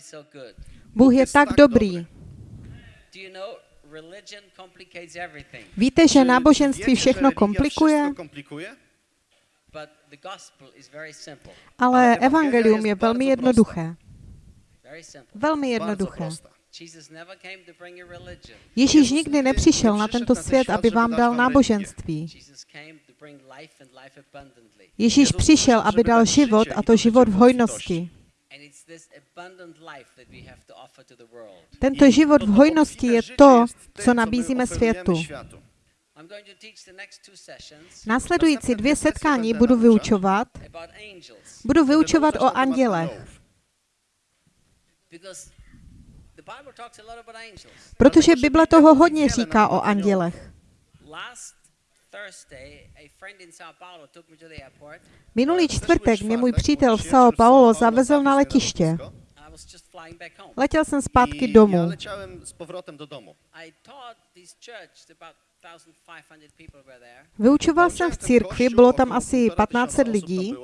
is so good. Bůh je tak dobrý. dobry. Do you know religion complicates everything, Víte, že náboženství všechno komplikuje, Wszystko komplikuje? but the gospel is very simple. ale evangelium je velmi jednoduché. Velmi jednoduché. prosta. Jesus never came to bring a religion. Ježíš nikdy nepřišel na tento svět, aby vám dal náboženství. Jesus came to bring life and life abundantly. Ježíš přišel, aby dal život, a to život v hojnosti. And it's this abundant life that we have to offer to the world. Tento život v hojnosti je to, co nabízíme světu. Následující dvě setkání budu vyučovat. about angels Budu vyučovat o andělech, aniołów. because the Bible talks a lot about angels. protože že Bible Biblia toho hodně říká o andělech. Minulý Zeszły čtvrtek mě můj přítel v São Paulo zavezl na letiště. lotnisko I was just flying back home. Letěl jsem zpátky domů. Ja leciałem z powrotem do domu. I taught this church, about 1,500 people were there, Vyučoval jsem v církvi, bylo tam asi 1500 lidí.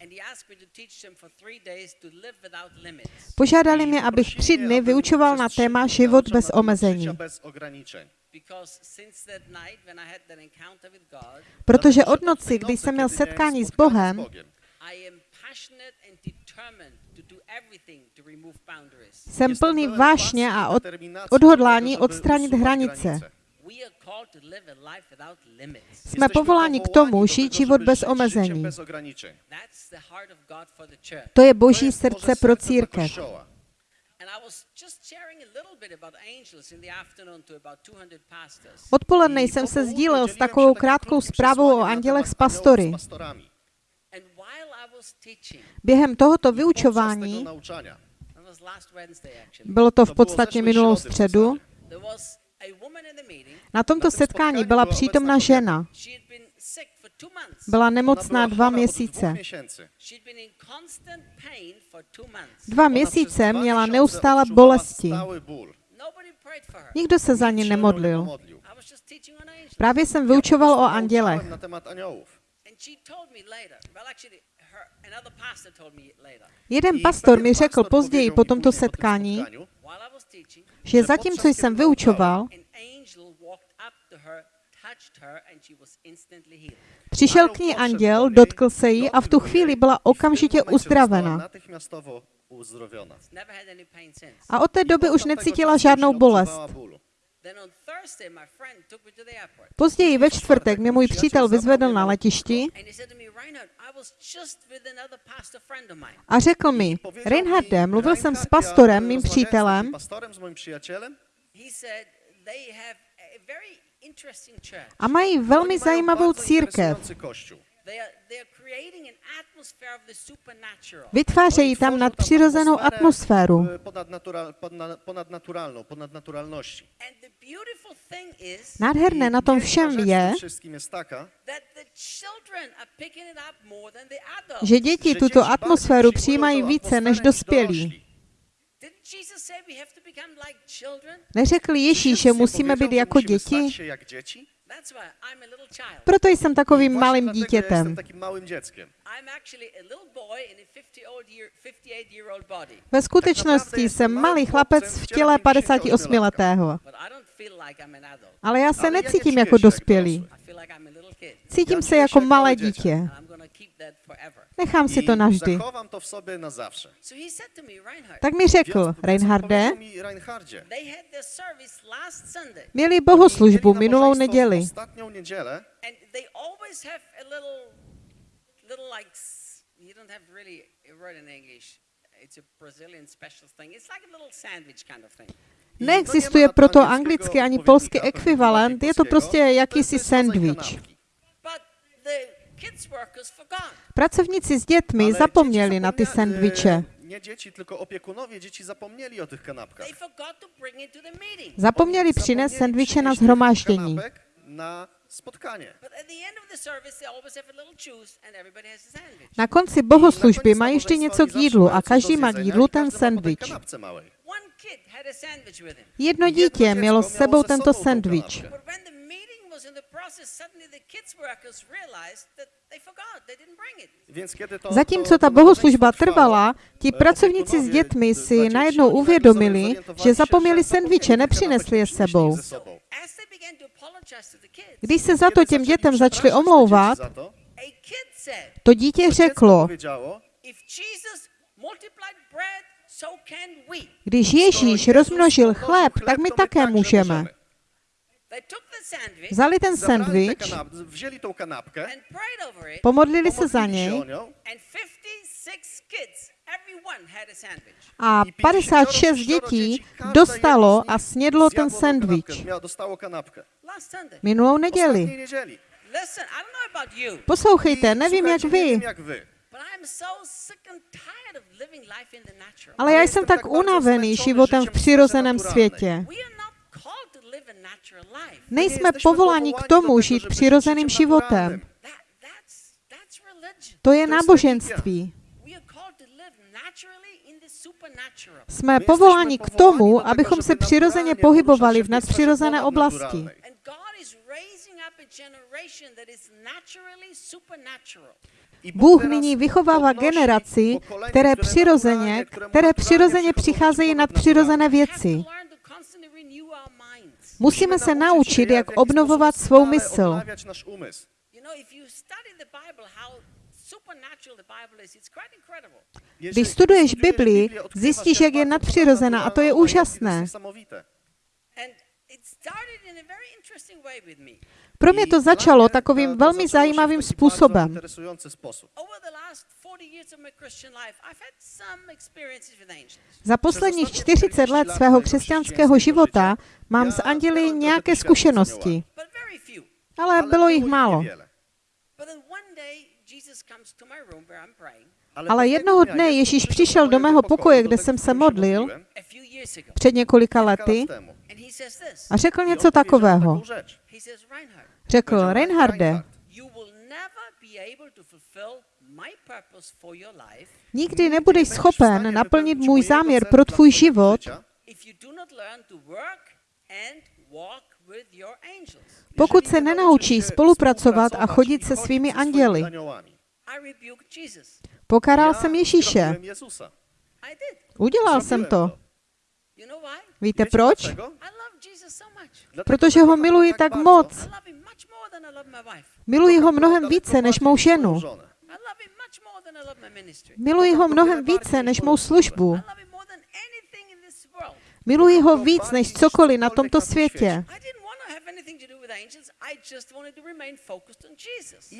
And he asked me to teach them for three days to live without limits. Požádali mě, abych tři dny vyučoval na téma život bez omezení. bez ograniczeń. Because since that night when I had that encounter with God, Protože od noci, kdy jsem měl setkání s Bohem, jsem plný vášně a od, odhodlání odstranit hranice. We are called to live a life without limits. Jsme povoláni k tomu žít život bez omezení. Bez ograniczeń. That's the heart of God for the church. To je boží srdce pro církev. Kościoła. And I was just sharing a little bit about angels in the afternoon to about 200 pastors. Odpoledne jsem se sdílel s takovou krátkou zprávou o andělech s pastory. And while I was teaching, Během tohoto vyučování, nauczania that was last Wednesday actually, bylo to v podstatě minulou středu, zasadě. there was a woman in the meeting. na tomto setkání byla přítomna žena. Byla nemocná dva měsíce. dwóch miesięcy. She'd been in constant pain for two months. Dva měsíce měla neustále bolesti. Nikdo se za ní nemodlil. Právě jsem vyučoval o andělech. Jeden pastor mi řekl později po tomto setkání, spotkaniu, while I was teaching, že zatímco jsem vyučoval, přišel k ní anděl, dotkl se jí a v tu chvíli byla okamžitě uzdravena. A od té doby už necítila žádnou bolest. Později ve čtvrtek mě můj přítel vyzvedl na letišti a řekl mi, Reinhardem, mluvil jsem s pastorem, mým přítelem, a mají velmi zajímavou církev. Interesujący kościół. They are, they are creating an atmosphere of the supernatural. Vytvářejí tam nadpřirozenou atmosféru. e, ponadnaturalności. Is Nádherné na tom všem je, že děti tuto atmosféru přijímají více než dospělí. Neřekl Ježíš, že musíme být jako děti? Stać się jak dzieci? That's why I'm a little child. Proto jsem takovým Właśnie malým dlatego Ja dítětem. jestem takim małym dzieckiem. I'm actually a little boy in a 50 old year, 58 year old body. Ve skutečnosti jsem malý chlapec v těle 58-letého. But I don't feel like I'm an adult. Ale já se Ale necítím jako dospělý. I feel like I'm a little kid. Cítím se jako się jak malé dítě. And I'm going to keep that forever. Nechám si to navždy. to w sobie na zawsze. So he said to me, Reinhard, Tak mi řekl, Reinharde, měli bohoslužbu minulou neděli. Neexistuje proto anglický ani polský ekvivalent, je to prostě jakýsi sandwich. But the kids workers forgot. Pracovníci s dětmi zapomněli na ty sandwiche. Nie dzieci, tylko opiekunowie dzieci zapomnieli o tych kanapkach. To the meeting. Zapomněli přinést sandwiche na zhromáždění. na spotkanie. But at the end of the service, they always have a little juice and everybody has a sandwich. Na konci bohoslužby mají vždy něco k jídlu a každý má k jídlu ten sandwich. Kanapce małej. One kid had a Zatímco ta bohoslužba trvala, ti pracovníci s dětmi si najednou uvědomili, že zapomněli sendviče, nepřinesli je sebou. Když se za to těm dětem začali omlouvat, to dítě řeklo, když Ježíš rozmnožil chléb, tak my také můžeme vzali ten sandwich, pomodlili se za něj a 56 dětí dostalo a snědlo ten sandvič minulou neděli. Poslouchejte, nevím jak vy, ale já jsem tak unavený životem v přirozeném světě. Nejsme povoláni k tomu žít přirozeným životem. To je náboženství. Jsme povoláni k tomu, abychom se přirozeně pohybovali v nadpřirozené oblasti. Bůh nyní vychovává generaci, které přirozeně, které přirozeně přicházejí nad přirozené věci. Musíme se naučit, jak obnovovat svou mysl. Když studuješ Bibli, zjistíš, jak je nadpřirozená a to je úžasné. Pro mě to začalo takovým velmi zajímavým způsobem. Za posledních 40 let svého křesťanského života mám s anděli nějaké zkušenosti, ale bylo jich málo. Ale jednoho dne Ježíš přišel do mého pokoje, kde jsem se modlil před několika lety. a řekl něco takového. Řekl, Reinharde, Nikdy nebudeš schopen naplnit můj záměr pro tvůj život, pokud se nenaučí spolupracovat a chodit se svými anděli. Pokaral jsem Ježíše. Udělal jsem to. Víte proč? Protože ho miluji tak moc. Miluji ho mnohem více než mou ženu. Miluji ho mnohem více než mou službu. Miluji ho víc než cokoliv na tomto světě.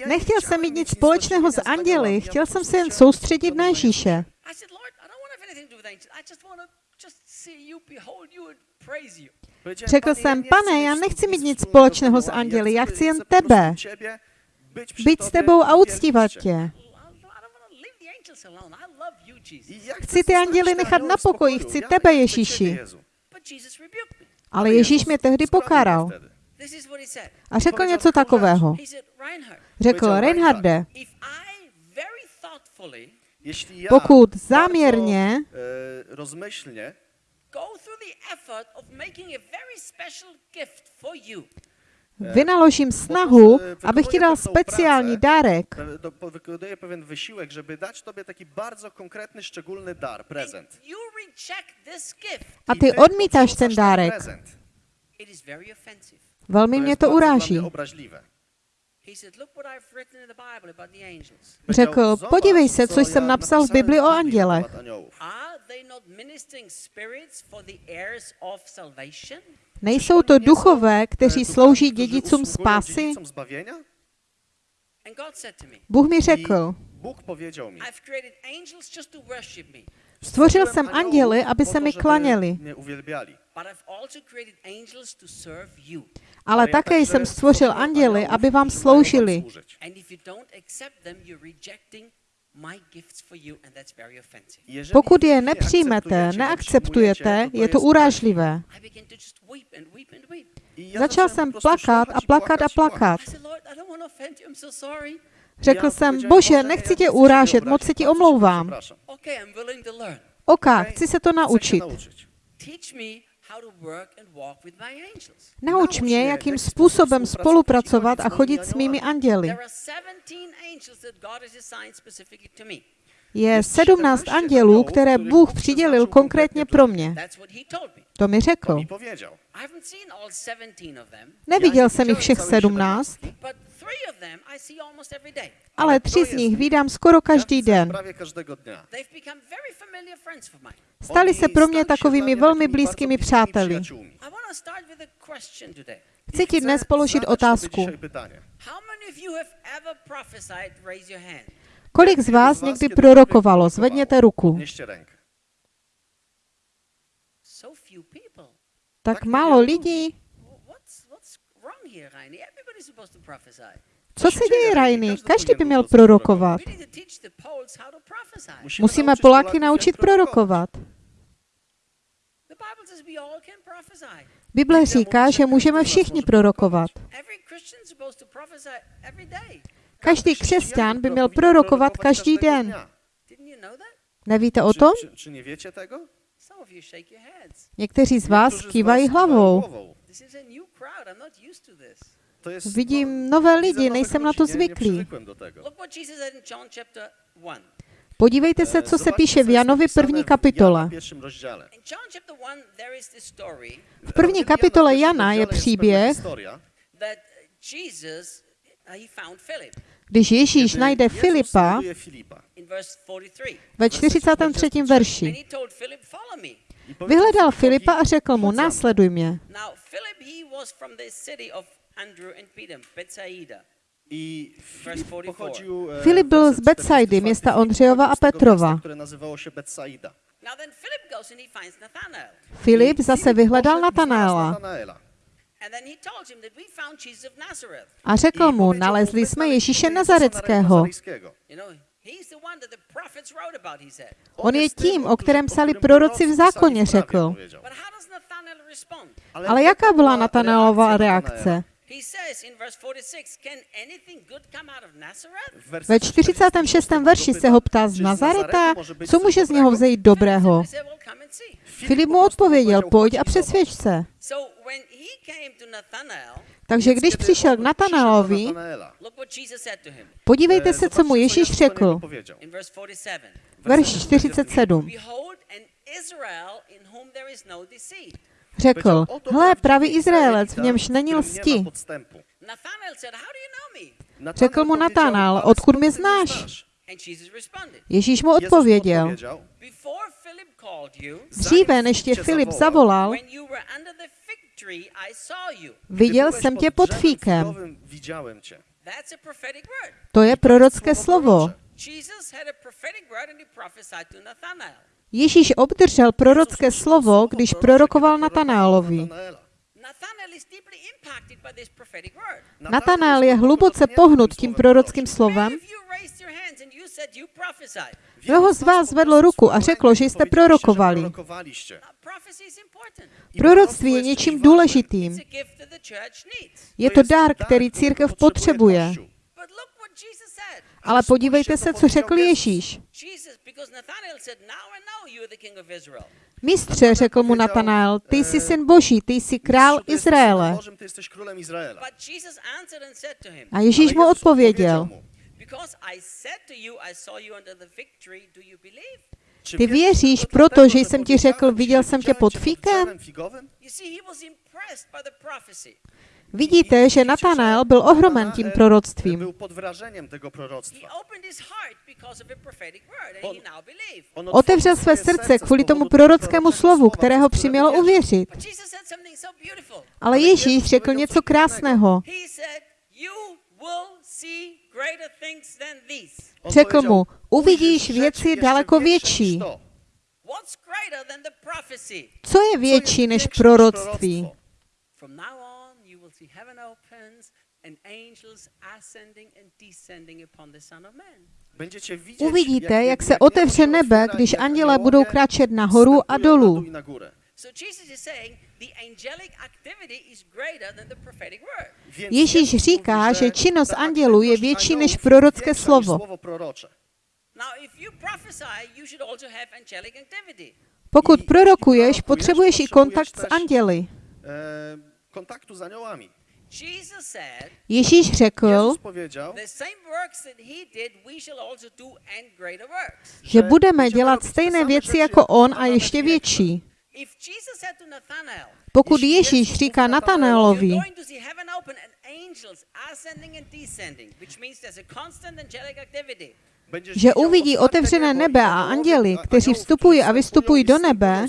Nechtěl jsem mít nic společného s anděli, chtěl jsem se jen soustředit na Ježíše. Řekl jsem, pane, já nechci mít nic společného s anděli, já chci jen tebe být s tebou a uctívat tě. Chci ty anděly nechat na pokoji, chci tebe, Ježíši. Ale Ježíš mě tehdy pokáral. A řekl něco takového. Řekl, Reinharde, pokud záměrně rozmyšlně Eh, Vynaložím snahu, eh, abych ti dal speciální eh, dárek. Pewien żeby dać tobie taki bardzo konkretny, szczególny dar, prezent. A ty odmítáš ten dárek. Velmi mě to uráží. Řekl, podívej se, co jsem napsal v Bibli o andělech. Nejsou to duchové, kteří slouží dědicům spásy? Bůh mi řekl, stvořil jsem anděly, aby se mi klaněli. Ale také jsem stvořil anděly, aby vám sloužili. Pokud je nepřijmete, neakceptujete, je to urážlivé. Začal jsem plakat a plakat a plakat. Řekl jsem, bože, nechci tě urážet, moc se ti omlouvám. OK, chci se to naučit. Nauč mě, jakým způsobem spolupracovat a chodit s mými anděli. There are 17 angels that God has assigned specifically to me. Je 17 andělů, které Bůh přidělil konkrétně pro mě. To mi řekl. mi powiedział. I haven't seen all 17 of them, Neviděl jsem jich všech 17, but three of them I see almost every day. ale tři z nich vídám skoro každý den. Prawie każdego dnia. They've become very familiar friends of mine. Stali se pro mě takovými velmi blízkými přáteli. Chci ti dnes položit otázku. dzisiaj pytanie. How many of you have ever prophesied? Raise your hand. Kolik z vás někdy prorokovalo? Zvedněte ruku. Podnieście rękę. So few people. Tak málo lidí. Co se děje, Rajny? Každý by měl prorokovat. Musíme Poláky naučit prorokovat. The Bible says we all can prophesy. Bible říká, že můžeme všichni prorokovat. Každý křesťan by měl prorokovat každý den. Nevíte o tom? czy, czy nie wiecie tego? Some of you shake your heads. Někteří z vás kývají hlavou. Vidím nové lidi, nejsem na to zvyklý. przywykłem do tego. Look what Jesus said in John chapter 1. Podívejte se, co se píše v Janovi první kapitole. Jana pierwszym rozdziale. In John chapter 1, there is this story V první kapitole Jana je příběh, uh, když Ježíš najde Filipa znajduje Filipa. in verse 43. ve 43. And verši. Vyhledal Filipa a řekl mu, následuj mě. Andrew and Peter, Bethsaida. I Filip 44. pochodził e, Filip byl z Betsaidy, 44. města Ondřejova a Petrova. które nazywało się Betsaida. Filip zase vyhledal Natanaela a řekl mu, nalezli jsme Ježíše Nazareckého. On je tím, o kterém psali proroci v zákoně, řekl. Ale jaká byla Natanaelova reakce? He says in verse 46, Can anything good come out of Nazareth? Ve 46. verši se ho ptá z Nazareta, co může z něho vzejít dobrého. Filip mu odpověděl, pojď "Chodź a i zobacz". přesvědč se. Takže když přišel k him podívejte se, co zobaczcie, mu Ježíš řekl. powiedział. in verse 47. Verš 47. Řekl, Powiedział, "Oto hle, pravý Izraelec, v němž není lsti. Řekl mu "Ale odkud mě znáš? znasz?" And Jesus responded, Ježíš mu odpověděl, dříve než tě Filip zavolal, when you were under the fig tree, I saw you. "Gdy viděl jsem tě pod fíkem. To je prorocké slovo. Ježíš obdržel prorocké slovo, když prorokoval word. Natanael je hluboce pohnut tím prorockým slovem. Mnoho z vás zvedlo ruku a řeklo, že jste prorokovali. Proroctví je něčím důležitým. Je to dar, který církev potřebuje. Ale podívejte se, co řekl Ježíš. Mistře, řekl mu Natanael, ty jsi syn Boží, ty jsi král Izraele. A Ježíš mu odpověděl, mu, Because I said to you, I saw you under the fig tree, do you believe? "Czy Ty věříš tylko proto, dlatego, že że jsem ti řekl, viděl jsem tě pod fíkem? Vidíte, že Natanael byl ohromen tím proroctvím. Pod tego proroctwa. and On- Otevřel otworzył své srdce serce kvůli tomu prorockému slovu, przez które přimělo uvěřit. Ale Ježíš řekl něco krásného. Řekl mu, uvidíš "Ujrzysz věci daleko větší. niż to." What's greater than the prophecy? Co je větší než proroctví? Uvidíte, jak se otevře nebe, když aniołowie budou kráčet nahoru a dolů. Ježíš říká, že činnost andělů je větší než prorocké slovo. Pokud prorokuješ, potřebuješ i kontakt s też, anděli. E, kontaktu aniołami. Jesus said, Ježíš řekl, Jezus powiedział, the same works that he did, we shall also do and greater works. že budeme dělat stejné věci jako on a ještě větší. Pokud Ježíš říká Natanaelovi, Že uvidí otevřené nebe a anděli, kteří vstupují a vystupují do nebe,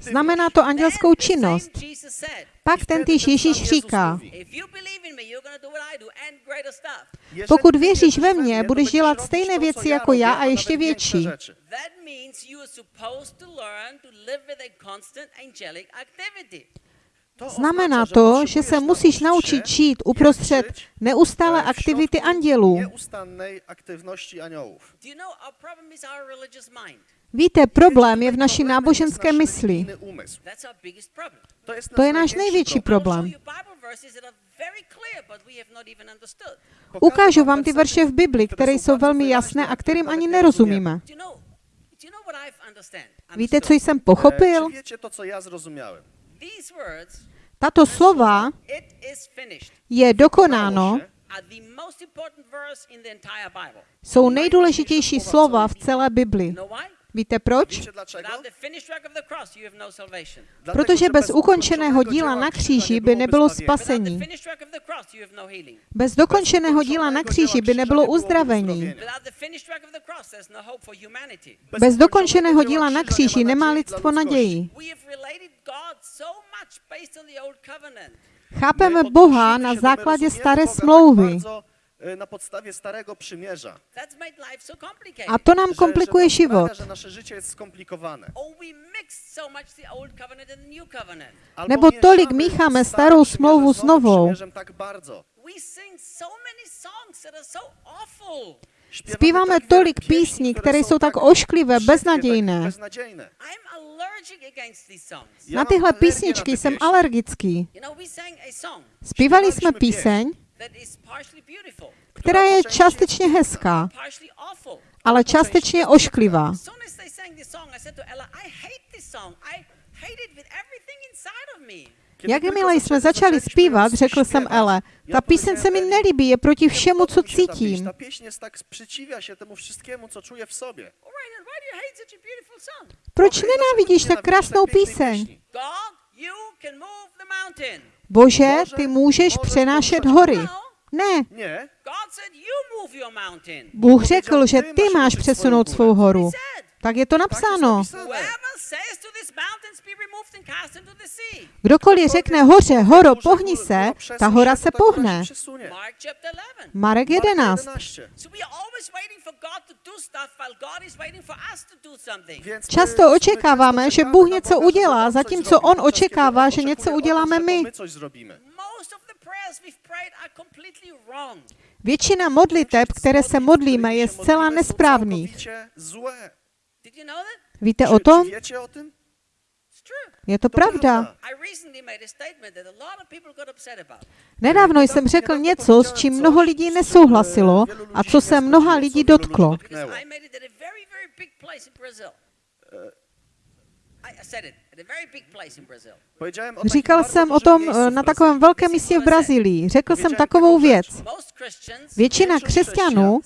znamená to andělskou činnost. Pak ten týž Ježíš říká, Pokud věříš ve to budeš dělat stejné věci jako já a ještě větší. Znamená to, že se musíš naučit žít uprostřed neustále aktivity andělů. Víte, problém je v naší náboženské mysli. To je náš největší problém. Ukážu vám ty verše v Bibli, které jsou velmi jasné a kterým ani nerozumíme. Víte, co jsem E, pochopil? Tato slova je dokonáno, are the most important verse in the entire Bible. jsou nejdůležitější slova v celé Bibli. Víte proč? No Protože bez ukončeného díla na kříži by nebylo spasení. Bez dokončeného díla na kříži by nebylo uzdravení. No. Bez dokončeného díla na kříži nemá lidstvo naději. Chápeme Boha na základě staré smlouvy. E, Na podstawie starego przymierza. That's made life so. A to nám Że- komplikuje że to sprawia, život. że nasze życie jest skomplikowane. Oh, so Nebo tolik mícháme starou smlouvu s novou. tak bardzo. Zpíváme tolik písní, które které są jsou tak ošklivé, beznadějné. Na tyhle písničky jsem alergický. Zpívali jsme píseň, that is partially beautiful, která je částečně hezká, partially awful. ale částečně ošklivá. As soon as they sang this song, I said to Ella, I hate this song. I hate it with everything inside of me. Kiedy Jakmile jsme začali zpívat, řekl jsem Ele, ta píseň se mi nelíbí, je proti všemu, co cítím. Ta tak sprzeciwia się temu wszystkiemu, co czuję w sobie. Proč nenávidíš tak krásnou píseň? Bože, ty můžeš přenášet hory. Ne. Bůh řekl, že ty máš přesunout svou horu. Tak je to napsáno. Kdokoliv řekne hoře, horo, pohni se, ta hora se pohne. Przesunie. Mark chapter 11. Marek Marka 11. 11. So we are always waiting for God to do stuff while God is waiting for us to do something. Więc my- Často očekáváme, že Bůh něco udělá, zatímco On očekává, že něco uděláme my. Většina modliteb, které se modlíme, je zcela nesprávných. Víte o tom? Je to pravda. Nedávno jsem řekl něco, s čím mnoho lidí nesouhlasilo a co se mnoha lidí dotklo. Říkal jsem o tom eh, na takovém velkém místě v Brazílii. Řekl jsem takovou věc. Většina křesťanů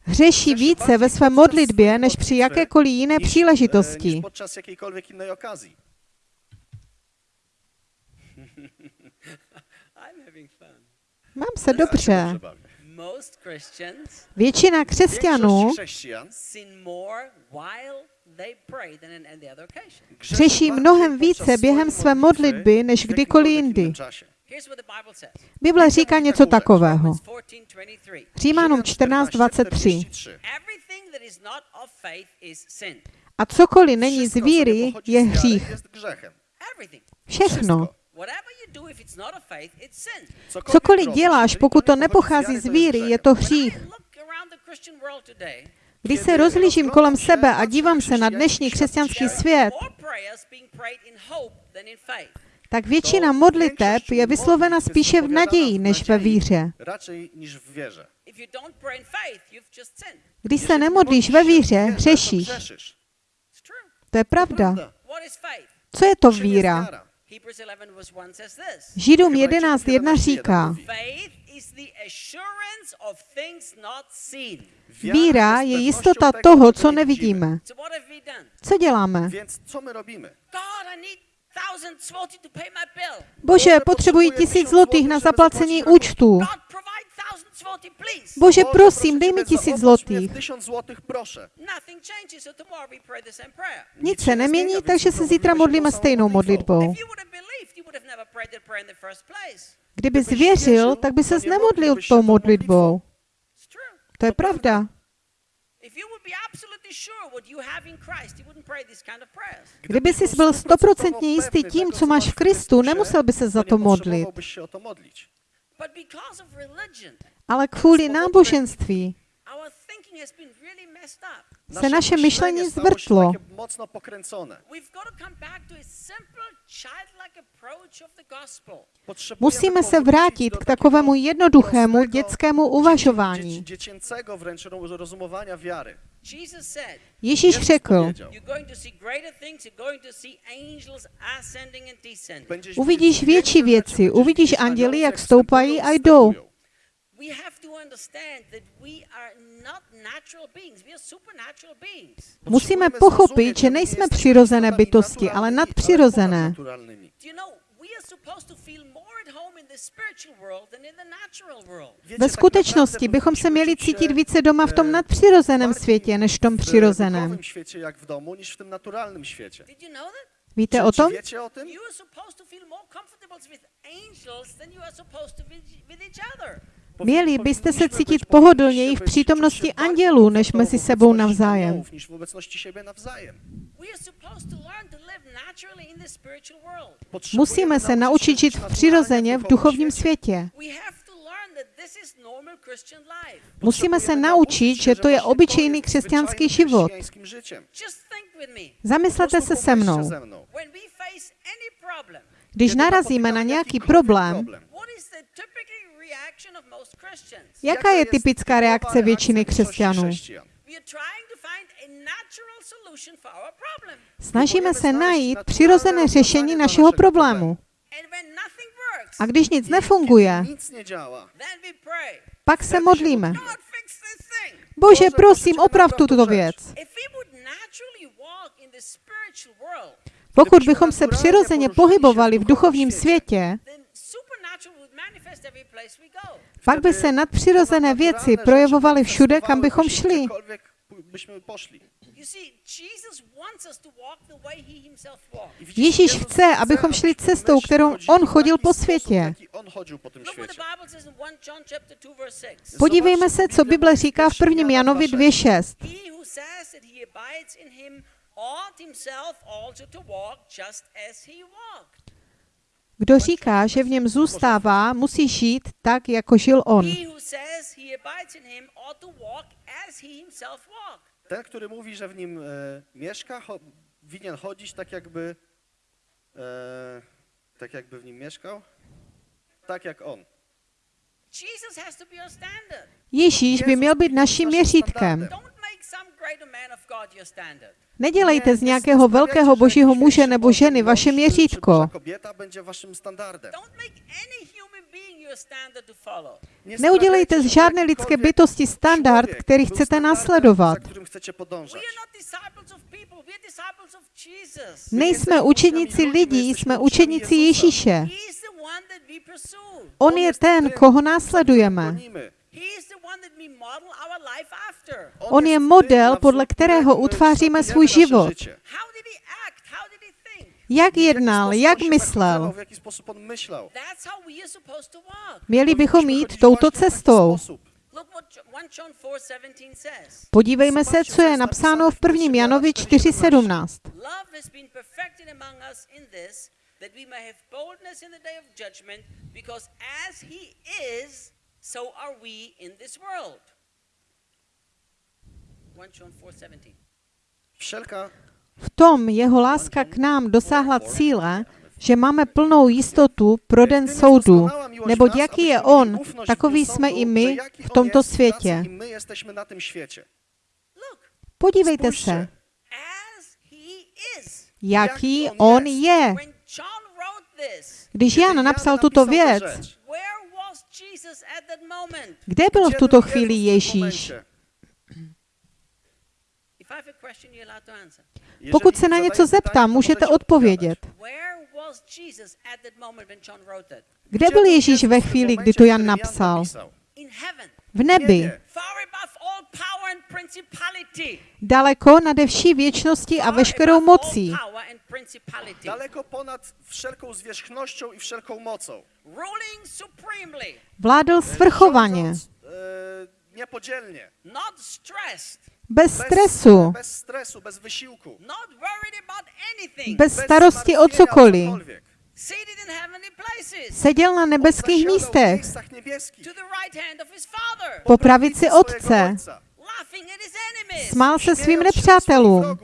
hřeší více ve své modlitbě než při jakékoliv jiné niż, e, příležitosti. Mám se dobře. Většina křesťanů Większość chrześcijan sin more while they pray than in any other occasion. řeší bardziej mnohem více během své modlitby než kdykoliv jindy. Bible říká něco takového. Romans 14:23. Římanům Rzymian 14.23. 43. Everything that is not of faith is sin. A cokoliv není z víry, je hřích. Všechno. Cokoliv děláš, pokud to nepochází z víry, je to hřích. Když se rozlížím kolem sebe a dívám se na dnešní křesťanský svět, tak většina modliteb je vyslovena spíše v naději než ve víře. Když se nemodlíš ve víře, hřešíš. To je pravda. Co je to víra? wiara? Hebrews 11 verse 1 says this. Židům Hebrajczyków 11.1 11:1 říká, víra je jistota toho, co nevidíme. Co děláme? Bože, potřebuji tisíc zlotých na zaplacení účtu. Bože, Boże, prosím, dej mi tisíc zlotých. Złotych. Nic się se nie nemění, takže se zítra modlíme stejnou modlitwą. modlitbou. If you would have believed, you would have never prayed that prayer in the first place. Kdybys Kdybyš věřil, věřil, tak by nemohl nemodlil se tou tou modlitbou. To je pravda. Kdyby jsi byl stoprocentně jistý tím, co máš v Kristu, nemusel by se za to modlit. Ale kvůli náboženství se naše myšlení zvrtlo. Musíme se vrátit k takovému jednoduchému dětskému uvažování. Ježíš řekl, Uvidíš větší věci, uvidíš anděly, jak stoupají a jdou. We have to understand that we are not natural beings, we are supernatural beings. Musíme pochopit, že nejsme přirozené bytosti, ale nadpřirozené. ponadnaturalnymi. Do you know, we are supposed to feel more at home in the spiritual world than in the natural world. Wiecie, Ve skutečnosti bychom se měli cítit více doma v tom nadpřirozeném světě, než v tom přirozeném. Víte o tom? Měli byste se cítit pohodlněji v přítomnosti andělů, než mezi sebou navzájem. Musíme se naučit žít přirozeně v duchovním světě. Musíme se naučit, že to je obyčejný křesťanský život. Zamyslete se se mnou. Když narazíme na nějaký problém, what is the typical reaction of most Christians? Jaká je typická reakce většiny křesťanů? Snažíme se najít přirozené řešení našeho problému. A když nic nefunguje, pak se modlíme. Bože, prosím, oprav tuto věc. Pokud bychom se přirozeně pohybovali v duchovním světě, pak by se nadpřirozené věci projevovaly všude, kam bychom šli. Ježíš chce, abychom šli cestou, kterou on chodil po světě. jaki On chodził po tym Look what the świecie. Bible says in 1 John chapter 2 verse 6. Podívejme se, co Bible říká v 1. Janovi 2.6. Kdo říká, že v něm zůstává, musí žít tak, jako žil on. Ten, który mówi, że w nim e, mieszka, cho, winien chodzić tak jakby, e, tak jakby w nim mieszkał, tak jak on. Ježíš by měl být naším měřítkem. Nedělejte z nějakého velkého božího muže nebo ženy vaše měřítko. Neudělejte z žádné lidské bytosti standard, který chcete následovat. Nejsme učeníci lidí, jsme učeníci Ježíše. On je ten, koho následujeme. On je model, podle kterého utváříme svůj život. Jak jednal, jak myslel. Měli bychom jít touto cestou. sposób. Look what Jo- 1 John 4:17 says. Podívejme se, co je napsáno v 1. Janovi 4.17. Love has been perfected among us in this, that we may have boldness in the day of judgment, because as he is, so are we in this world. 1 John 4:17. Wszelka V tom jeho láska k nám dosáhla cíle, že máme plnou jistotu pro den soudu, neboť jaký je On, takový jsme i my v tomto světě. Podívejte se, jaký on je. Když Jan napsal tuto věc, rzecz, where was Jesus at that moment? Kde byl v tuto chvíli Ježíš? momencie? If I have a question, you're allowed to answer. Jeżeli Pokud se na něco zeptám, můžete odpovědět. Kde byl Ježíš ve chvíli, kdy to Jan napsal? V nebi, daleko nade vší věčnosti a veškerou mocí. Daleko ponad wszelką zwierzchnością i wszelką mocą. Ruling supremely, vládl svrchovaně, Rządząc, e, niepodzielnie. not stressed, bez stresu, bez stresu, bez wysiłku. not worried about anything. bez starosti o cokoliv. Seděl na nebeských místech, po pravici Otce. Smál se svým nepřátelům.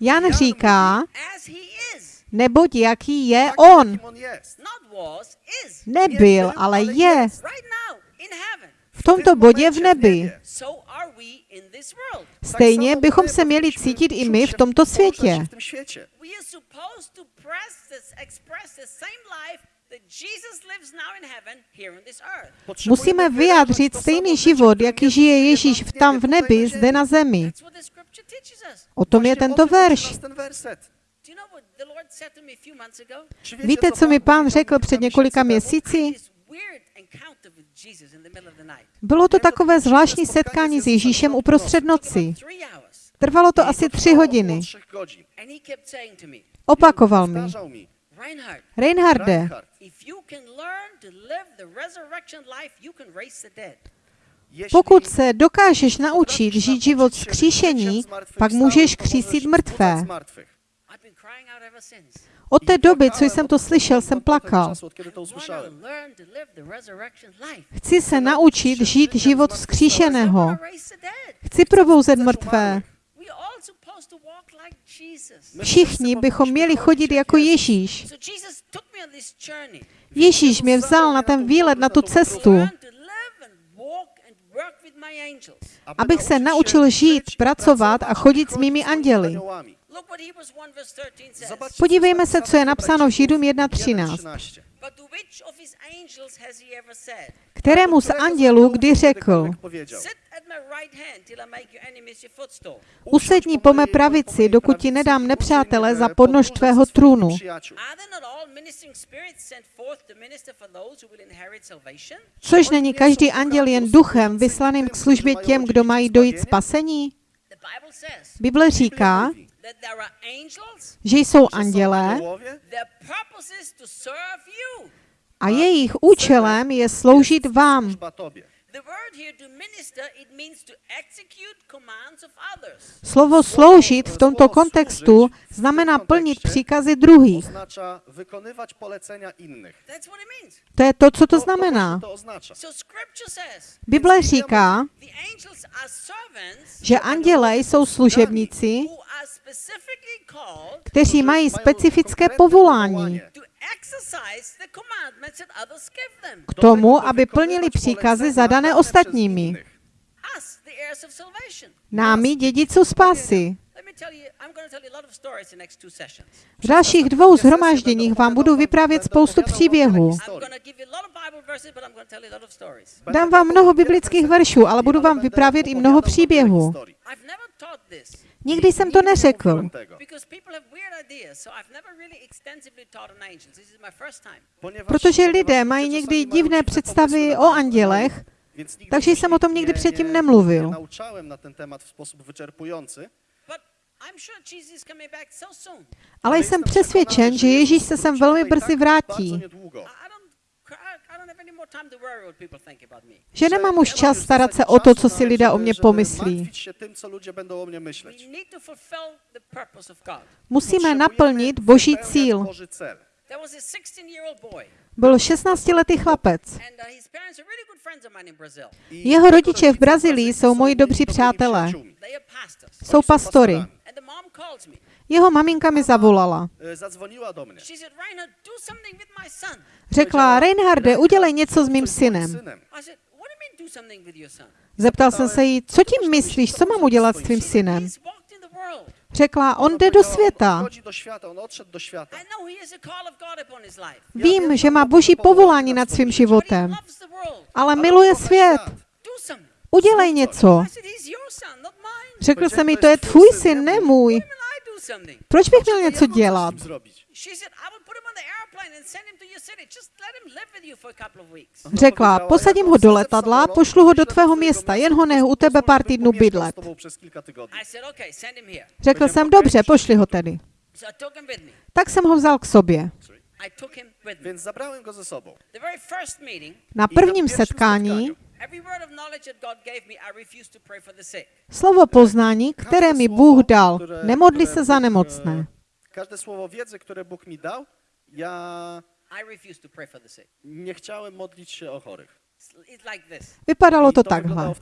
Jan říká, as he is, neboť jaký je On. Nebyl, ale je. V tomto bodě v nebi. Stejně bychom se měli cítit i my v tomto světě. Musíme vyjádřit stejný život, jaký žije Ježíš tam v nebi, zde na zemi. O tom je tento verš. Nas ten werset. Do you know what the Lord said to me a few months ago? Czy wiecie, Víte, co mi Pan pán řekl před několika měsíci? Bylo to takové zvláštní setkání s Ježíšem uprostřed noci. Trvalo to asi tři hodiny. Opakoval mi. Reinharde, pokud se dokážeš naučit žít život vzkříšení, pak můžeš křísit mrtvé. Od té doby, co jsem to slyšel, jsem plakal. Chci se naučit žít život vzkříšeného. Chci probouzet mrtvé. Všichni bychom měli chodit jako Ježíš. Ježíš mě vzal na ten výlet, na tu cestu, abych se naučil žít, pracovat a chodit s mými anděli. Look what Hebrews 1 verse 13 says. Zobaczcie, Podívejme se, co je napsáno v Židům 1:13. 1.13. But to which of his angels has he ever said, Kterému z andělů kdy řekl, Powiedział, Sit at my right hand till I make your enemies your footstool. usedni po mé pravici, dokud ti nedám nepřátele za podnož tvého trůnu. Are there not all ministering spirits sent forth to minister for those who will inherit salvation? Což není každý anděl jen duchem vyslaným k službě těm, kdo mají dojít spasení? The Bible says Bible říká, that there are angels, že jsou andělé their purpose is to serve you. a jejich účelem je sloužit vám. Służba tobie. The word here to minister, it means to execute commands of others. Slovo sloužit v tomto kontextu znamená plnit příkazy druhých. To je to, co to znamená. To, to oznacza. So scripture says Bible říká, the angels are servants že andělé jsou služebníci, kteří mají specifické povolání k tomu, aby plnili příkazy zadané ostatními, námi dědiců spásy. V dalších dvou zhromážděních vám budu vyprávět spoustu příběhů. Dám vám mnoho biblických veršů, ale budu vám vyprávět i mnoho příběhů. Nikdy jsem to neřekl, protože lidé mají někdy divné představy o andělech, takže jsem o tom nikdy předtím nemluvil. Ale jsem přesvědčen, že Ježíš se sem velmi brzy vrátí, že nemám už čas starat se o to, co si lidé o mě pomyslí. Musíme naplnit boží cíl. Boży cel. There was a 16-year-old boy, Byl 16-letý chlapec. uh, Jeho rodiče v Brazylijscy jsou moji dobří přátelé. Jsou pastory. Jeho maminka mi zavolala. e, son. Řekla, Reinharde, udělej něco s mým synem. Zeptal jsem se jí, co tím myslíš, co mám udělat s tvým synem? Řekla, on jde do světa. Vím, že má boží povolání nad svým životem, ale miluje svět. Udělej něco. Řekl jsem mi, to je tvůj syn, ne můj. Proč bych měl něco dělat? Řekla, posadím ho do letadla, pošlu ho do tvého města, jen ho nech u tebe pár týdnů bydlet. Řekl jsem, dobře, pošli ho tedy. Tak jsem ho vzal k sobě. Więc zabrałem go ze sobą. Na prvním setkání spotkaniu every word of knowledge that God gave me, I refused to pray for the sick. slovo poznání, které mi Bůh dal, nemodli se za nemocné. Każde słowo wiedzy, które Bóg mi dał, ja I refused to pray for the sick. nie chciałem modlić się o chorych. It's- It's like this. Vypadalo to takhle.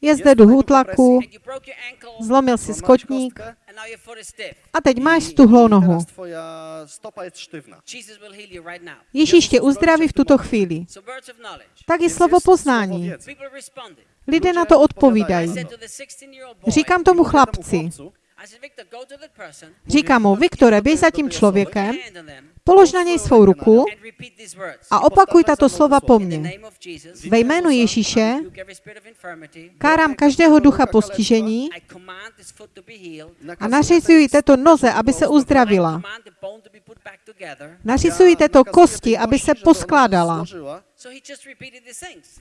Je zde your ankle, zlomil si skotník a teď máš stuhlou nohu. Ježíš tě uzdraví v tuto chvíli. Tak je slovo poznání. Lidé na to odpovídají. said to the 16-year-old boy, Říkám tomu chlapci, říkám mu, Viktore, běž za tím člověkem, polož na něj svou ruku a opakuj tato slova po mně. Ve jménu Ježíše kárám každého ducha postižení a nařizuji této noze, aby se uzdravila. Nařizuji této kosti, aby se poskládala.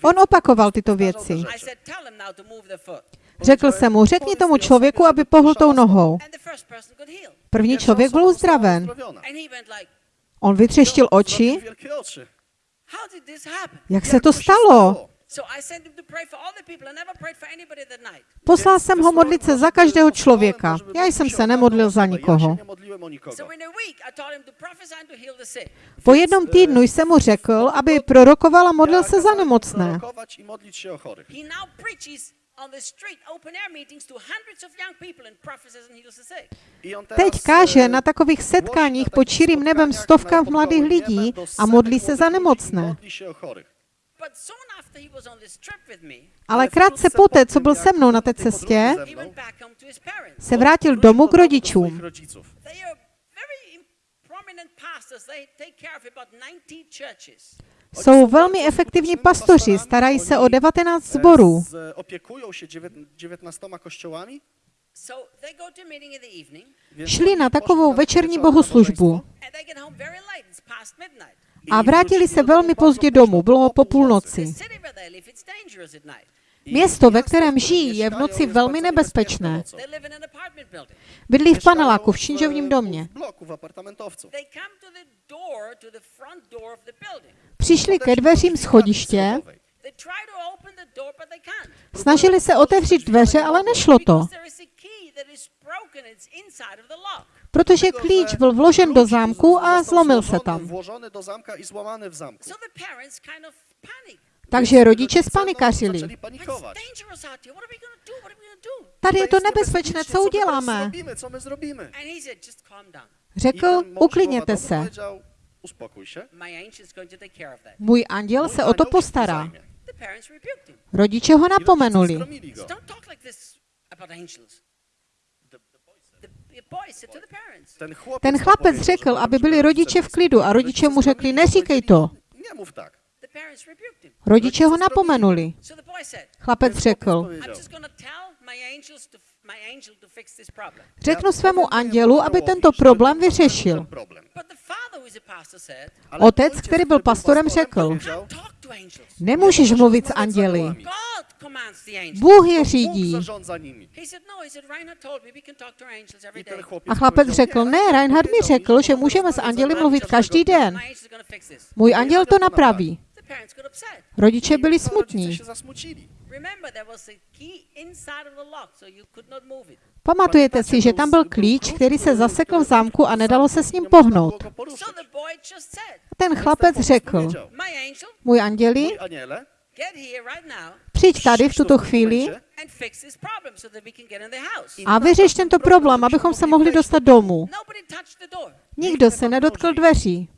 On opakoval tyto věci. Řekl jsem mu, řekni tomu člověku, aby pohl tou nohou. První člověk byl uzdraven. On vytřeštil oči. Jak se to stalo? Poslal jsem ho modlit se za každého člověka. Já jsem se nemodlil za nikoho. Po jednom týdnu jsem mu řekl, aby prorokoval a modlil se za nemocné. Prorokować i modlić się o chorych. He now preaches on the street, open air meetings to hundreds of young people and prophesies and heals the sick. I on teraz, Teď káže e, na takových setkáních pod širým nebem stovkách mladých lidí a modlí se za nemocné. Ale krátce poté, co byl se mnou na té cestě, se vrátil domů k rodičům. Rodziców. They are very prominent pastors. They take care of about 90 churches. Jsou velmi efektivní pastoři, starají se o 19 zborů. E, Z, opiekują się dziewię- 19 kościołami. So they go to a meeting in the evening więc Šli na takovou večerní bohoslužbu a vrátili se velmi pozdě domů, bylo po půlnoci. Město, ve kterém žijí, je v noci velmi nebezpečné. Bydlí v paneláku v činžovním domě. Přišli ke dveřím schodiště, snažili se otevřít dveře, ale nešlo to, protože klíč byl vložen do zámku a zlomil se tam. Takže rodiče spanikařili. Tady je to nebezpečné, co uděláme? Řekl, uklidněte se. Můj anděl se o to postará. Rodiče ho napomenuli. Ten, chlapec řekl, aby byli rodiče v klidu a rodiče mu řekli, neříkej to. Rodiče ho napomenuli. Chlapec řekl, řeknu svému andělu, aby tento problém vyřešil. Otec, který byl pastorem, řekl, nemůžeš mluvit s anděli. Bůh je řídí. no, A chlapec řekl, ne, Reinhard mi řekl, že můžeme s anděli mluvit každý den. Můj anděl to napraví. The parents got upset. Rodiče byli smutní. się zasmucili. Remember, there was a key inside of the lock, so you could not move it. Pamatujete si, že tam byl klíč, který se zasekl v zámku a nedalo se s ním pohnout. Ten chlapec řekl, můj anděli, Přijď tady v tuto chvíli a vyřeš tento problém, abychom se mohli dostat domů. Nikdo se nedotkl dveří.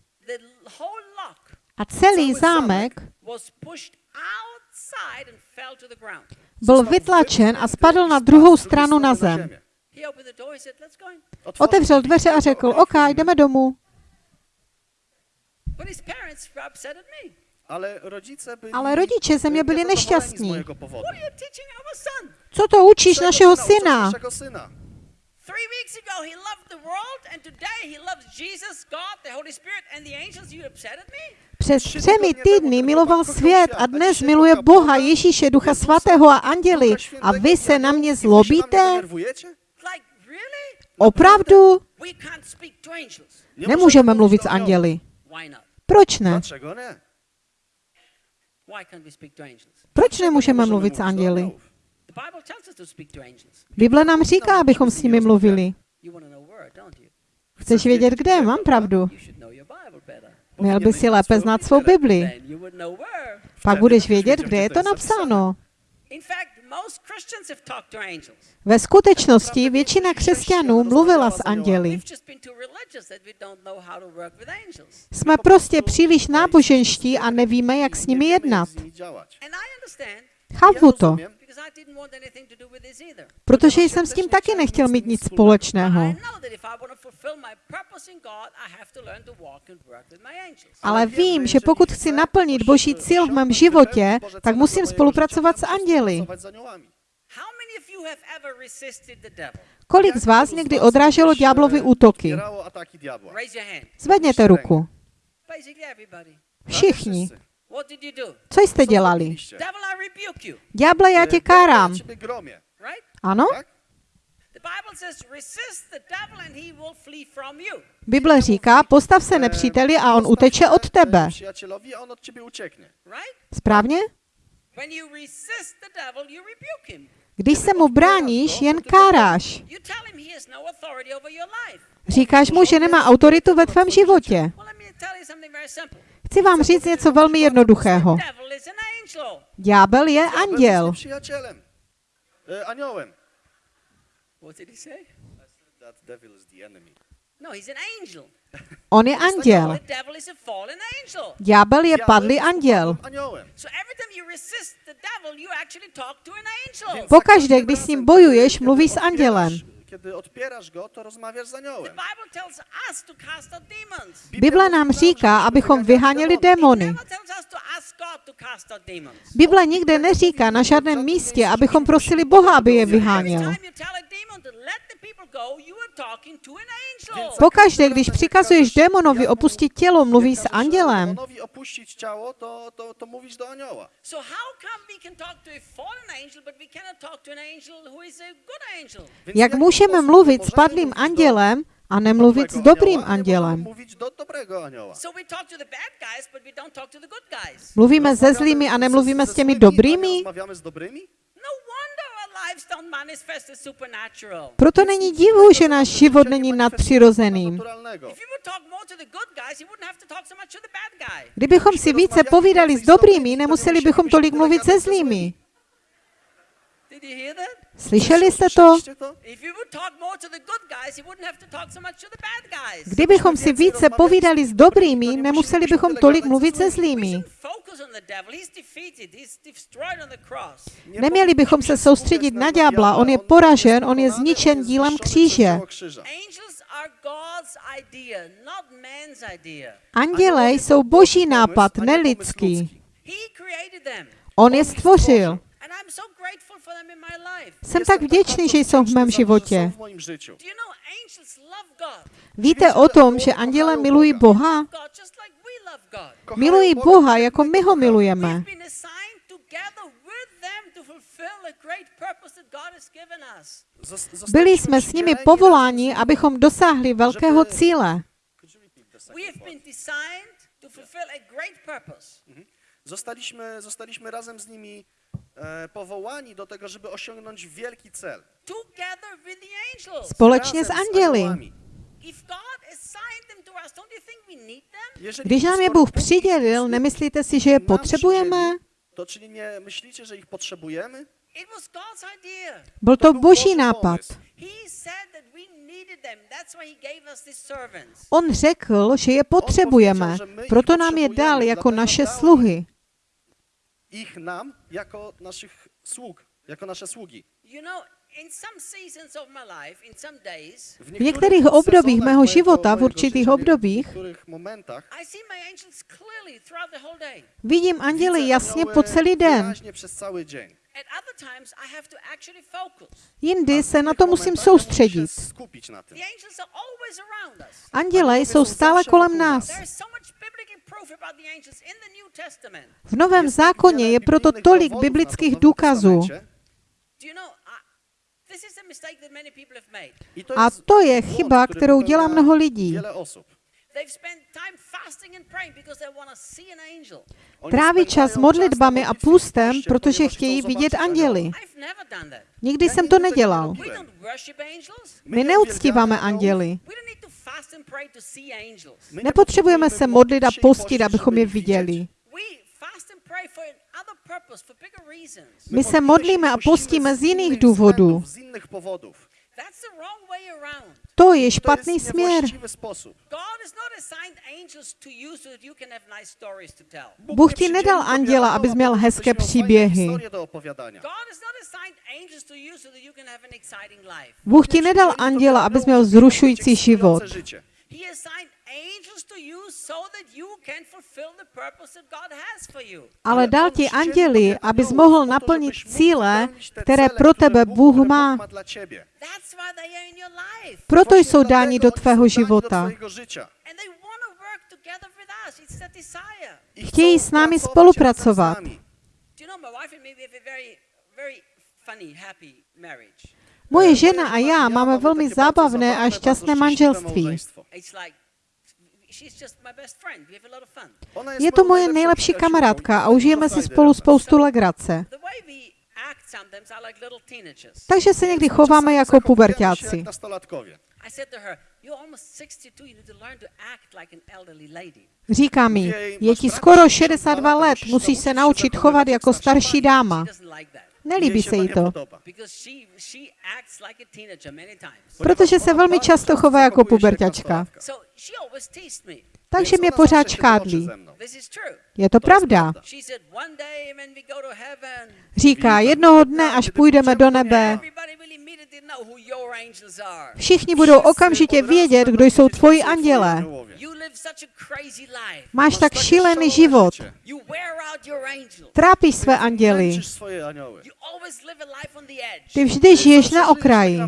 A celý zámek was pushed outside and fell to the ground. byl vytlačen a spadl na druhou stranu na zem. Otevřel dveře a řekl, OK, jdeme domů. But his parents were upset at me. Ale byli Ale rodiče ze mě byli nešťastní. Co to učíš našeho syna? Three weeks ago, he loved the world, and today he loves Jesus, God, the Holy Spirit, and the angels. You upset at me? Před třemi týdny miloval svět a dnes miluje Boha, Ježíše, Ducha Svatého a anděli. A vy se na mě zlobíte? Opravdu? Nemůžeme mluvit s anděli. Proč ne? Dlaczego nie? Why can't we speak to angels? Proč nemůžeme mluvit s anděli? Bible nám říká, abychom s nimi mluvili. Chceš vědět, kde? Mám pravdu. Měl by si lépe znát svou Bibli. Pak budeš vědět, kde je to napsáno. Ve skutečnosti většina křesťanů mluvila s anděli. Jsme prostě příliš náboženští a nevíme, jak s nimi jednat. Chápu to, protože jsem s tím taky nechtěl mít nic společného. Ale vím, že pokud chci naplnit boží cíl v mém životě, tak musím spolupracovat s anděli. Kolik z vás někdy odráželo ďáblovy útoky? Zvedněte ruku. Všichni. Wszyscy. What did you do? Co jste dělali? Ďáble, já tě kárám. Ano? Bible says, resist the devil and he will flee from you. Bible říká, postav se nepříteli a on uteče od tebe. Správně? When you resist the devil, you rebuke him. Když se mu bráníš, jen káráš. No. Říkáš mu, že nemá autoritu ve tvém životě. Chci vám říct něco velmi jednoduchého. Ďábel je anděl. jest przyjacielem. E, aniołem. What did he say? That devil is the enemy. No, he's an angel. On je anděl. Ďábel je padlý anděl. upadłym Aniołem. So every time you resist the devil, you actually talk to an angel. Pokaždé, když s ním bojuješ, mluvíš s andělem. Kiedy odpierasz go, to rozmawiasz z The aniołem. Bible tells us to cast out demons. Bible nám říká, abychom vyháněli démony. Bible nikde neříká na žádném místě, abychom prosili Boha, aby je vyháněl. Pokaždé, když přikazuješ démonovi opustit tělo, mluvíš s andělem. Opuścić ciało, to, to, to mówisz do anioła. Jak můžeme mluvit s padlým andělem a nemluvit s dobrým andělem? Mluvíme se zlými a nemluvíme s těmi dobrými? Proto není divu, že náš život není guy. Kdybychom si více povídali s dobrými, nemuseli bychom tolik mluvit se zlými. Did you hear that? Slyšeli jste to? Kdybychom si více povídali s dobrými, nemuseli bychom tolik mluvit se zlými. Neměli bychom se soustředit na ďábla, on je poražen, on je zničen dílem kříže. Anděle jsou boží nápad, nelidský. On je stvořil. Jsem tak vděčný, že jsou v mém životě. Víte o tom, že anděle milují Boha? Milují Boha, jako my ho milujeme. Byli jsme s nimi povoláni, abychom dosáhli velkého cíle. Purpose. Zostaliśmy, zostaliśmy razem z nimi powołani do tego, żeby osiągnąć wielki cel. Together with the angels. Společně s anděli. aniołami. If God assigned them to us, don't you think we need them? Jeżeli Když nám je Bůh přidělil, nemyslíte si, že je potřebujeme? To czyli nie myślicie, że ich potrzebujemy? It was God's idea. Byl To boží nápad. pomysł. He said that we needed them. That's why he gave us these servants. On řekl, že je potřebujeme, proto nám je dal jako naše sluhy. Ich nam jako naszych sług, jako nasze sługi. You know, in some seasons of my life, in some days, V některých obdobích mého života, v určitých obdobích, v některých momentach I see my angels clearly throughout the whole day. vidím anděly jasně po celý den. wyraźnie przez cały dzień. At other times, I have to actually focus. Jindy se na to musím soustředit. skupić na tym. The angels are always around us. Anděle jsou stále kolem nás. There is so much biblical proof about the angels in the New Testament. V Novém zákoně je proto tolik biblických důkazů. A mistake that many people have made. I to A jest to je chyba, kterou dělá mnoho lidí. Wiele osób. They've spent time fasting and praying because they want to see an angel. Oni Tráví čas modlitbami a w protože chtějí vidět anděly. I've never done that. Nikdy jsem to nedělal. My neuctíváme anděly. We don't need to fast and pray to see angels. My Nepotřebujeme se modlit a postit, abychom je viděli. We fast and pray for another purpose, for bigger reasons. My se modlíme a postíme z jiných důvodů. around. To je špatný jest směr. Bůh nie ti nedal anděla, anioła, abys měl hezké příběhy. Bůh ti nedal anděla, abys měl zrušující život. Życie. He assigned angels to you so that you can fulfill the purpose that God has for you. Ale dal ti anděli, abys mohl naplnit cíle, které pro tebe Bůh má. Proto jsou dáni do tvého života. Chtějí s námi spolupracovat. Moje E, žena a já máme velmi zábavné a šťastné manželství. Je to moje nejlepší kamarádka a užijeme si spolu spoustu legrace. Takže se někdy chováme jako zachowujemy się puberťáci. jak nastolatkowie. I said to her, You're almost 62, you need to learn to act like an elderly lady. Říká mi, je ti skoro 62 let, musíš se naučit chovat jako starší dáma. Nelíbí se jí to, protože se velmi často chová jako puberťačka. Takže mě pořád škádlí. Je to pravda. Říká, jednoho dne, až půjdeme do nebe, všichni budou okamžitě vědět, kdo jsou tvoji anděle. Máš tak šílený život. Trápíš své anděly. Ty vždy žiješ Zawsze na okraji.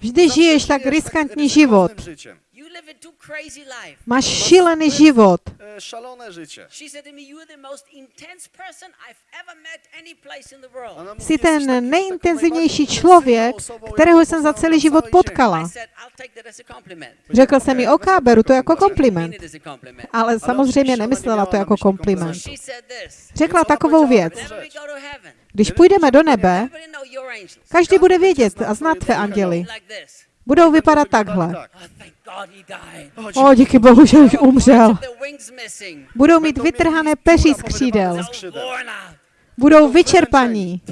Vždy žiješ tak riskantní život. Życiem. You live a too crazy life. Máš šílený život. Szalone życie. She said to me, You're the most intense person I've ever met any place in the world. Ona mówi, Jsi "Jesteś takim- ten nejintenzivnější člověk, osobą, kterého jsem za celý život potkala. I said, I'll take that as a compliment. Řekl jsem mi, OK, beru to jako kompliment. it as a compliment. Ale samozřejmě nemyslela to jako kompliment. Řekla takovou věc. Když půjdeme do nebe, každý bude vědět a znát tvé anděly. Budou vypadat takhle. Oh, thank God he died. O, díky bohu, že už umřel. Budou mít vytrhané peří z křídel. Budou vyčerpaní,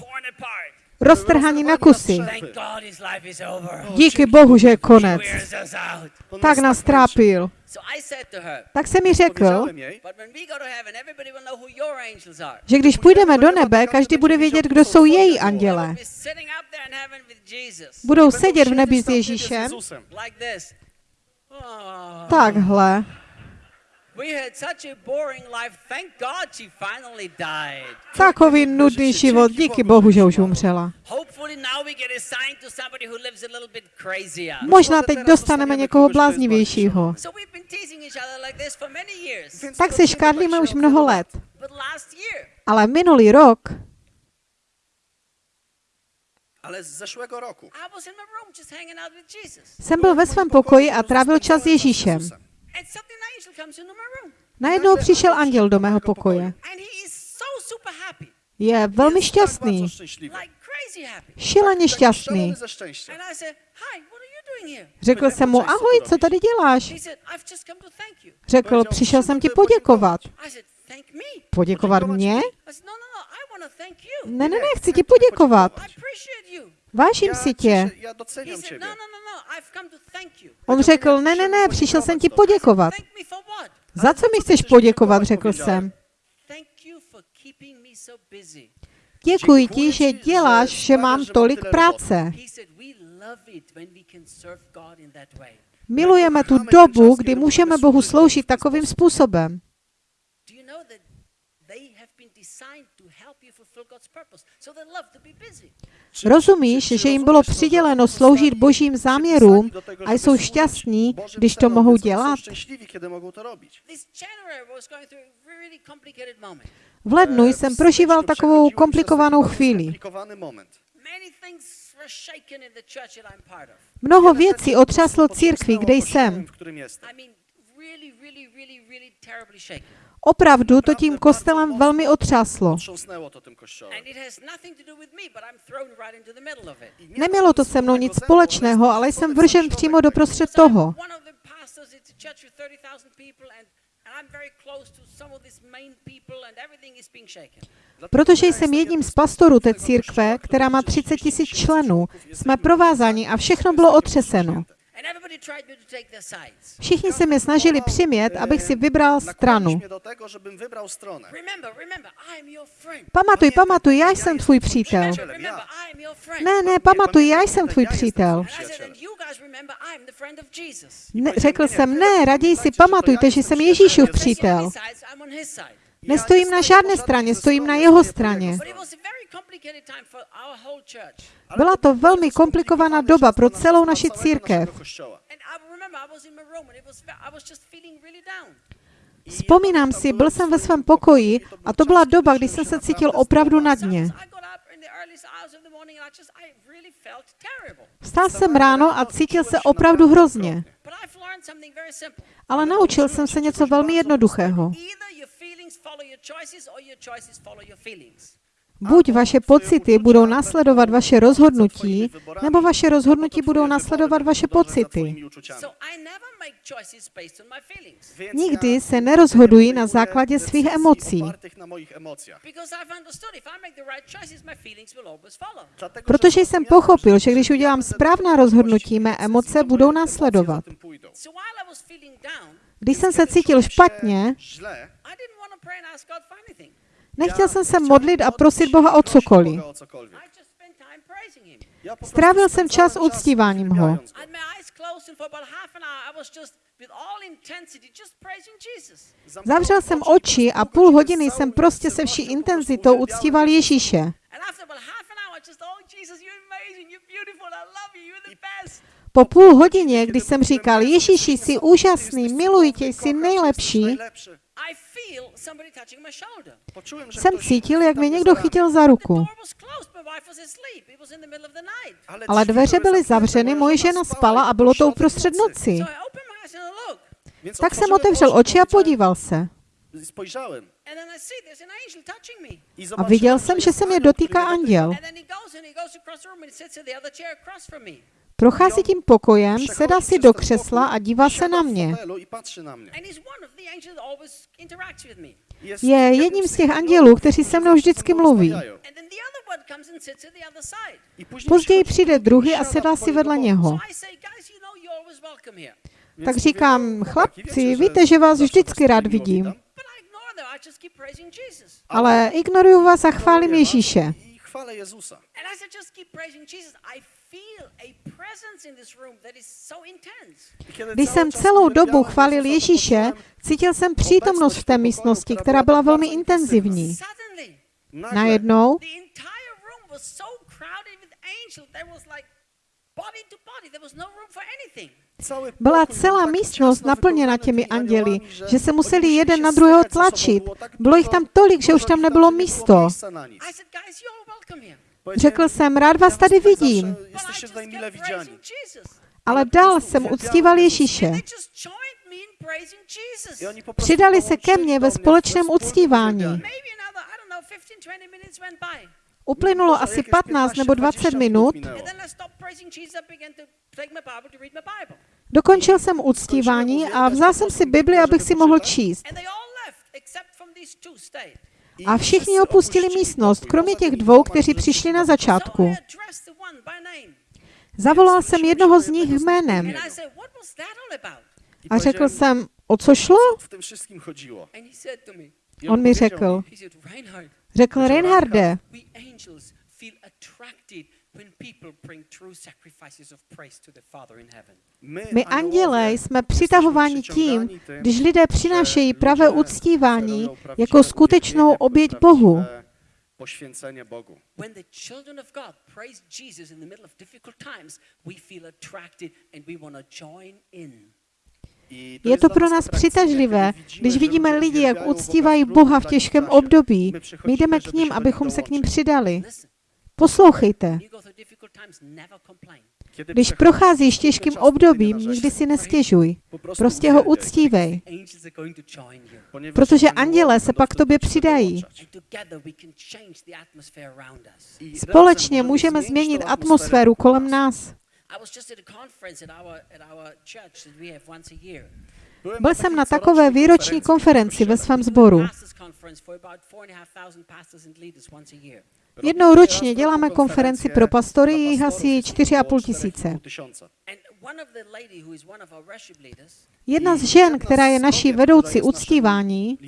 roztrhaní na kusy. Over. Díky bohu, že je konec. Tak nás trápil. Tak se mi řekl, že když půjdeme do nebe, každý bude vědět, kdo jsou její anděle. Budou sedět v nebi s Ježíšem Jezusem. Like this. Oh, takhle. Takový nudný život, díky bohu, že už umřela. Možná teď dostaneme někoho bláznivějšího. Tak se škádlíme už mnoho let. Ale minulý rok Ale z zeszłego roku. Jsem byl ve svém pokoji a trávil čas s Ježíšem. Najednou přišel anděl do mého pokoje. Je velmi šťastný, šíleně šťastný. Řekl jsem mu, ahoj, co tady děláš? Řekl, přišel jsem ti. Poděkovat Poděkovat mě? Ne, ne, ne, chci ti poděkovat. Vážím si tě. no, no, no. On řekl, ne, ne, ne, přišel jsem ti poděkovat. Za co mi chceš poděkovat, řekl jsem. Děkuji ti, že děláš, že mám tolik práce. Milujeme tu dobu, kdy můžeme Bohu sloužit takovým způsobem. Do you know that they have been designed to help you fulfill God's purpose? So they love to be busy. Czy- Rozumíš, že jim bylo přiděleno sloužit božím záměrům a jsou šťastní, když to mohou dělat? V lednu E, jsem prožíval takovou komplikovanou chvíli. Mnoho věcí otřáslo církvi, kde jsem. Opravdu to tím kostelem velmi otřáslo. Nemělo to se mnou nic společného, ale jsem vržen přímo do prostřed So I'm toho. one of the pastors at the church with 30,000 people, and, and I'm very close to some of these main people, and everything is being shaken. Dlatego Protože jsem jedním z pastorů té církve, která má liczy 30 tisíc 30 členů, jsme provázáni a všechno bylo otřeseno. And everybody tried me to take their sides. Všichni se mě snažili přimět, abych si vybral stranu. Pamatuj, pamatuj, já jsem tvůj přítel. Ne, ne, pamatuj, já jsem tvůj přítel. Ne, řekl jsem, ne, raději si pamatujte, že jsem Ježíšův přítel. Nestojím na žádné straně, stojím na jeho straně. Byla to velmi komplikovaná doba pro celou naši církev. Vzpomínám si, byl jsem ve svém pokoji a to byla doba, kdy jsem se cítil opravdu na dně. Vstal jsem ráno a cítil se opravdu hrozně. Ale naučil jsem se něco velmi jednoduchého. Buď vaše pocity budou následovat vaše rozhodnutí, nebo vaše rozhodnutí budou následovat vaše pocity. Nikdy se nerozhoduji na základě svých emocí, protože jsem pochopil, že když udělám správná rozhodnutí, mé emoce budou následovat. Když jsem se cítil špatně, Nechtěl jsem se modlit a prosit Boha o cokoliv. Strávil jsem čas uctíváním ho. Zavřel jsem oči a půl hodiny jsem prostě se vší intenzitou uctíval Ježíše. Oh. Po půl hodině, když jsem říkal, Ježíši, jsi úžasný, miluji tě, jsi nejlepší, jsem cítil, jak mě někdo chytil za ruku. Ale dveře byly zavřeny, moje žena spala a bylo to uprostřed noci. Tak jsem otevřel oči a podíval se. A viděl jsem, že se mě dotýká anděl. Prochází tím pokojem, sedá si do křesla a dívá se na mě. Je jedním z těch andělů, kteří se mnou vždycky mluví. Později přijde druhý a sedá si vedle něho. Tak říkám, chlapci, víte, že vás vždycky was rád vidím, ale ignoruju vás a chválím Ježíše. I chwalę Jezusa. And as I just keep praising Jesus, I feel a presence in this room that is so intense. Když jsem celou dobu chválil Ježíše, cítil jsem přítomnost v té místnosti, která byla velmi intenzivní. Najednou the entire room was so crowded with angels. There was like body to body. There was no room for anything. Byla celá místnost naplněna těmi anděli, že se museli jeden na druhého tlačit. Bylo jich tam tolik, že už tam nebylo místo. Řekl jsem, rád "Ja vás tady vidím, ale dál jsem uctíval Ježíše. Přidali se ke mně ve společném uctívání. uwielbianiu. Maybe another, I don't know, 15, 20 minutes went by. Uplynulo asi jakieś 15 nebo 20 15-20 minut. Dokončil jsem uctívání a vzal jsem si Bibli, abych si mohl číst. A všichni opustili místnost, kromě těch dvou, kteří přišli na začátku. Zavolal jsem jednoho z nich jménem. A řekl jsem, o co šlo? On mi řekl, řekl Reinharde, my andělé jsme přitahováni tím, když lidé přinášejí pravé uctívání jako skutečnou oběť Bohu. Poświęcenie Bogu. When the children of God praise Jesus in the middle of difficult times, we feel attracted and we want to join in. I Je to pro nás přitažlivé, když vidíme lidi, jak uctívají Boha v těžkém období. My jdeme k ním, abychom se k ním přidali. Poslouchejte. Když procházíš těžkým obdobím, nikdy si nestěžuj. Prostě ho uctívej, protože anděle se będą pak tym tobě přidají. Společně můžeme změnit atmosféru kolem nás. Byl na jsem na takové výroční konferenci ve svém sboru. Jednou ročně děláme konferenci pro pastory, jich asi 4,5 tisíce. Jedna z žen, která je naší vedoucí uctívání,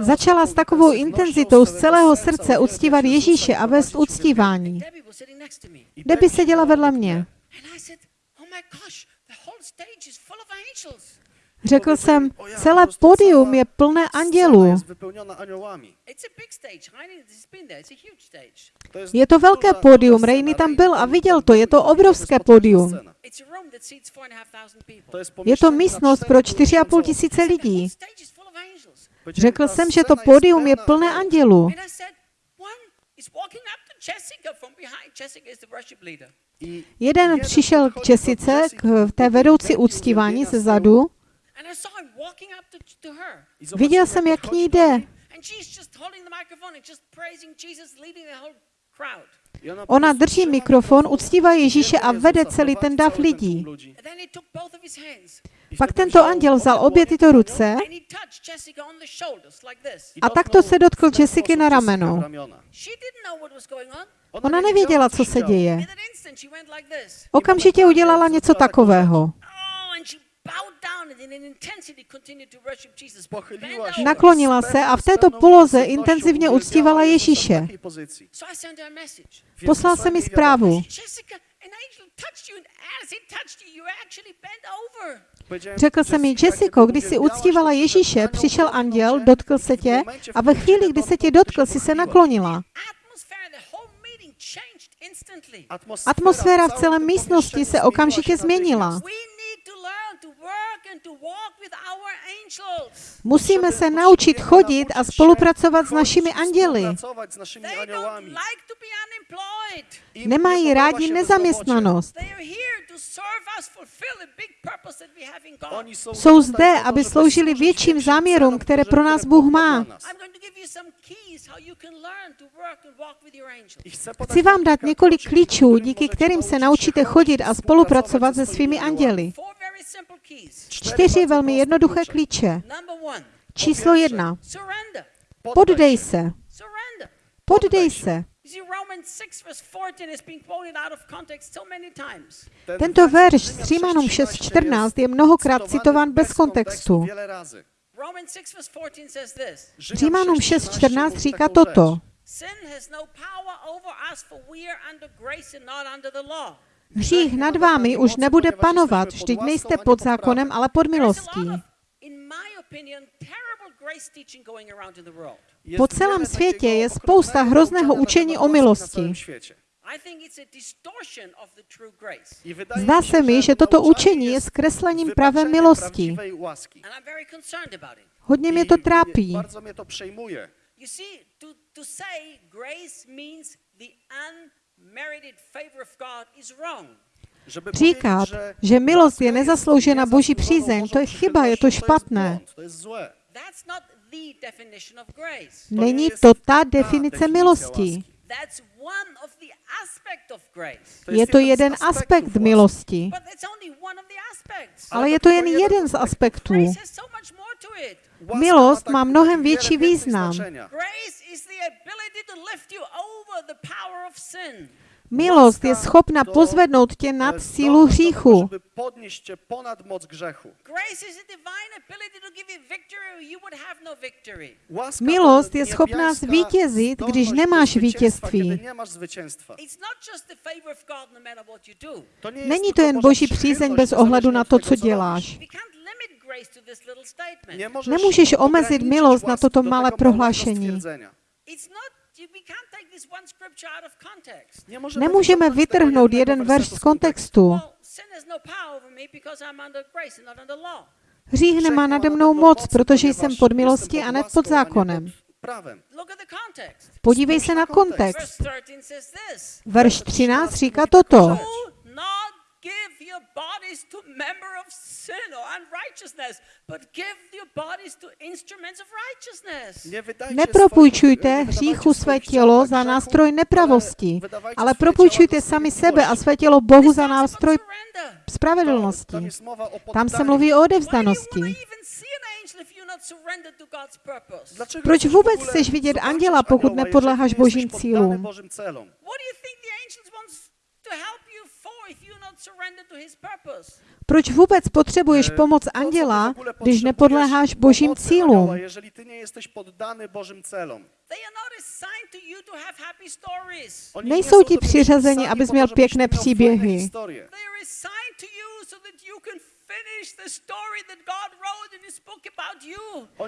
začala s takovou intenzitou z celého srdce uctívat Ježíše a vést uctívání. Debbie seděla vedle mě. Řekl jsem, celé pódium je plné andělů. Je to velké Rainy scena. tam byl a viděl to, je to obrovské jest Je to místnost pro 4,5 4,5 tysiąca tisíce lidí. Řekl jsem, že to pódium je plné andělů. Jeden přišel k Jessice, k té vedoucí uctívání ze zadu. And I saw him walking up to, to her. i zobaczyłem, Viděl jsem, jak k ní jde. niej And she's just holding the microphone and just praising Jesus, leading the whole crowd. i ona prostu drží mikrofon, uctívá Ježíše a vede celý ten dav lidí. tłum ludzi. And then he took both of his hands I Pak tento anděl vzal obě tyto ruce Jessica A takto se dotkl sposób na Jessica rameno. Ona nevěděla, co se děje. Okamžitě udělala něco takového. Naklonila se a v této poloze intenzivně uctívala Ježíše. Poslal jsem mi zprávu. Řekl jsem mi, Jessico, když si uctívala Ježíše, přišel anděl, dotkl se tě a ve chvíli, kdy se tě dotkl, si se naklonila. Atmosféra v celé místnosti se okamžitě změnila. Musíme se naučit chodit a spolupracovat s našimi anděli. Pracować z naszymi They don't aniołami. like to be unemployed. Im Nemají rádi nezaměstnanost. They are here to serve us, fulfill the big purpose that we have in God. Oni są Jsou zde, aby żeby sloužili větším záměrům, které pro nás Bůh má. dla nas. I'm going to give you some keys how you can learn to work and walk with your angels. I chcę podać Chci vám dát několik klíčů, díky kterým se naučíte chodit a spolupracovat se svými anděli. Čtyři velmi jednoduché klíče. Číslo jedna. Poddej se. Poddej se. You see, Romans 6 verse 14 has been quoted out of context so many times. Ten Tento verš z Římanům 6:13 6.14 je mnohokrát citován bez kontextu. Wiele razy. Romans 6 verse 14 says this. Římanům 6:13 6.14 mówi říká toto. Hřích nad vámi už nebude panovat, vždyť nejste pod zákonem, ale pod milostí. Po celém světě je spousta hrozného učení o milosti. Zdá se mi, že toto učení je zkreslením pravé milosti. Hodně mě to trápí. Bardzo mnie to przejmuje. You see, to, to say grace means the unmerited favor of God is wrong. Żeby Říkat, že milost je nezasloužená Boží přízeň, to je chyba, je to špatné. Grace. Není to ta definice milosti. łaski. That's one of the aspect of grace. To Je to jeden aspekt milosti. Ale je to jen jeden z aspektů. Milost má mnohem větší význam. Milost je schopna pozvednout tě nad sílu hříchu. Tego, żeby podnieść cię ponad moc grzechu. Grace is a divine ability to give you victory or you would have no Milost je schopná zvítězit, když nemáš vítězství. Kiedy nie masz zwycięstwa. It's not just the favor of God no matter what you do. To nie jest Není to jen boží přízeň bez ohledu na to, co děláš. Nemůžeš omezit milost na toto malé prohlášení. Nemůžeme vytrhnout jeden wersetu verš z kontextu. Has no. Hřích nemá nade mnou moc, protože jsem pod milostí a ne pod zákonem. Podívej se na kontext. Verse 13 says this. Verš 13 říká toto. Give your bodies to member of sin or unrighteousness, but give your bodies to instruments of righteousness. Nepropůjčujte hříchu své tělo za nástroj nepravosti, ale propůjčujte sami sebe a své tělo Bohu za nástroj spravedlnosti. Tam se mluví o odevzdanosti. Proč vůbec chceš vidět anděla, pokud nepodléháš božím cílům? Proč vůbec potřebuješ E, pomoc anděla, když nepodléháš božím cílům? jeżeli ty nie jesteś poddany Bożym celom? Nejsou ti přiřazeni, abys měl pěkné příběhy.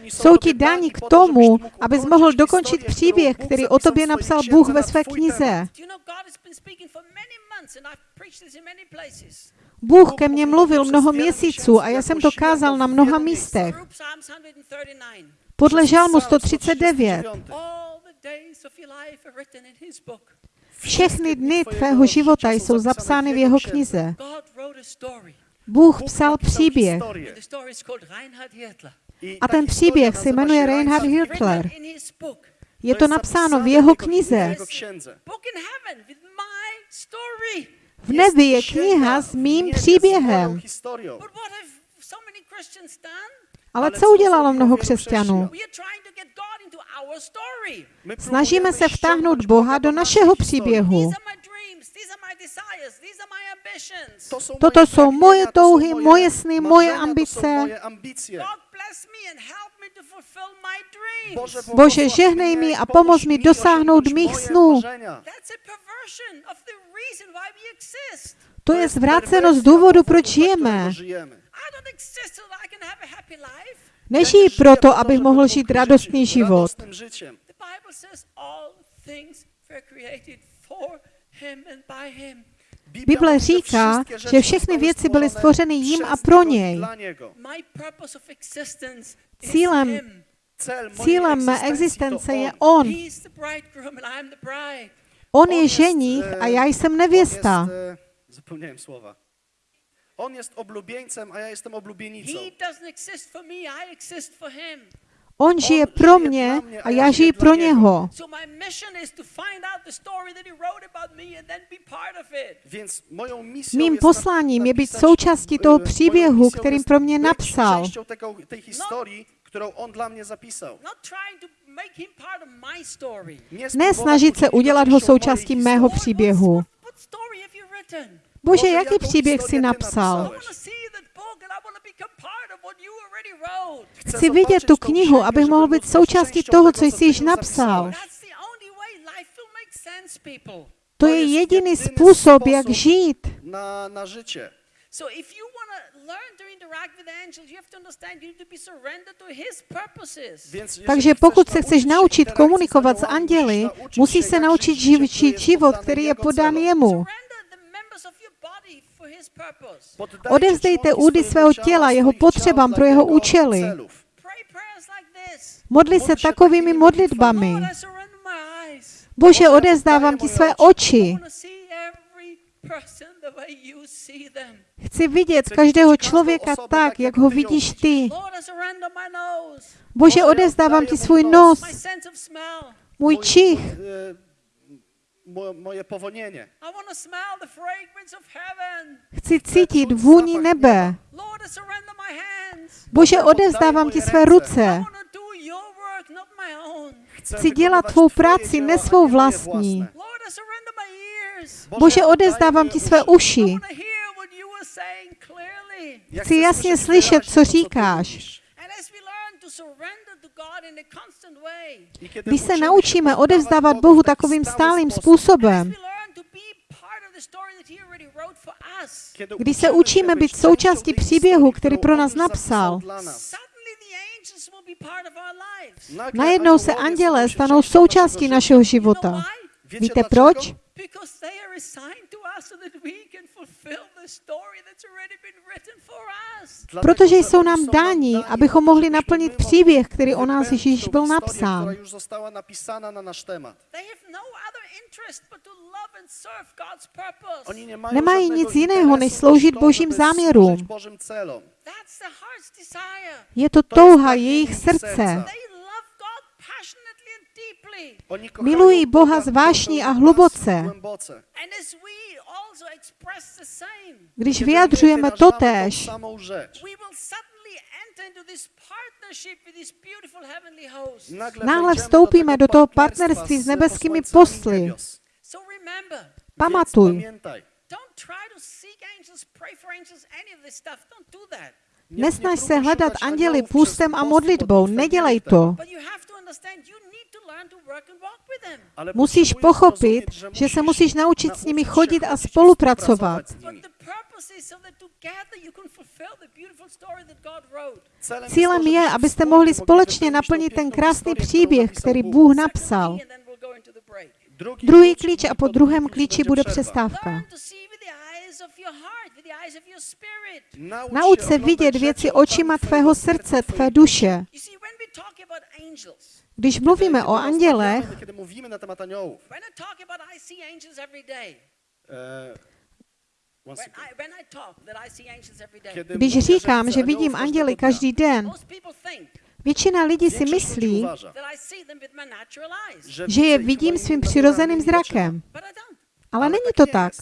Jsou ti dani dáni k tomu, abys mohl dokončit příběh, který o tobě napsal Bůh ve své knize. temat. Do you know God has been speaking for many months and I've preached this in many places. Bůh ke mně mluvil mnoho měsíců a já jsem to kázal na mnoha místech. Through Psalms 139. Podle Psalm 139. 139. All the days of your life are written in his book. Všechny dny tvého života jsou zapsány v jeho knize. Bůh psal příběh. a ten příběh se jmenuje Reinhard Hitler. Je To napsáno v jeho knize. V nebi je kniha s mým příběhem. Ale co udělalo mnoho křesťanů? Snažíme se vtáhnout Boha do našeho příběhu. Toto jsou moje touhy, moje moje sny, moje ambice. moje ambicje. God bless me and help me to fulfill my dreams. Boże, Bože, žehnej mi a pomóż pomoz mi dosáhnout mých snů. marzenia. That's a perversion of the reason why we exist. To je zvráceno z perwersja důvodu, proč žijeme. Nežijí proto, abych mohl žít radostný život. Bible říká, že všechny věci byly stvořeny jim a pro něj. Cílem Cílem mé existence je on. On. Je jest, ženích e, a já jsem nevěsta. e, zapomniałem słowa. On jest oblubieńcem, a ja jestem oblubienicą. On žije pro mě a já žiji pro něho. Mým posláním je být součástí toho příběhu, kterým pro mě napsal. którą on dla story. Nie, Ne snažit se udělat ho součástí mého příběhu. Bože, jaký příběh si napsal? Chci vidět tu knihu, abych mohl být součástí toho, co jsi již napsal. To je jediný způsob, jak žít. Na, na życie. So if you want to learn to interact with angels, you have to understand you need to be surrendered to his purposes. Więc jeżeli Takže pokud se chceš naučit komunikovat s anděli, musíš se naučit żyć życiem, živ, które žít jest život, který je podán jemu. Surrender the members of your body for his purpose. Poddajcie Odevzdejte údy svého těla jeho potřebám pro jeho účely. Modli se takovými modlitbami. Bože, odevzdávám ti své oči. Chci vidět každého člověka tak, jak ho vidíš ty. Bože, odevzdávám ti svůj nos, můj čich, moje povonienie. Chci cítit vůni nebe. Bože, odezdávám ti své ruce. Chci dělat tvou práci, ne svou vlastní. Bože, odezdávám ti své uši. Chci jasně slyšet, co říkáš. Když se naučíme odevzdávat Bohu takovým stálým způsobem, když se učíme být součástí příběhu, který pro nás napsal, najednou se andělé stanou součástí našeho života. Víte proč? Protože jsou nám dáni, abychom mohli naplnit příběh, který o nás Ježíš byl napsán. Nemají nic jiného, než sloužit Božím záměrům. Je to touha jejich srdce. Milují Boha z a hluboce. Když vyjadřujeme totéž, náhle vstoupíme do toho partnerství s nebeskými posly. Pamatuj, Nesnaž se hledat anděli půstem a modlitbou, nedělej to. Musíš pochopit, že se musíš naučit s nimi chodit a spolupracovat. Cílem je, abyste mohli společně naplnit ten krásný příběh, který Bůh napsal. Druhý klíč a po druhém klíči bude přestávka. Nauč se vidět věci očima tvého srdce, tvé duše. Když mluvíme o andělech, když říkám, že vidím anděly každý den, většina lidí si myslí, že je vidím svým přirozeným zrakem. Ale není to tak.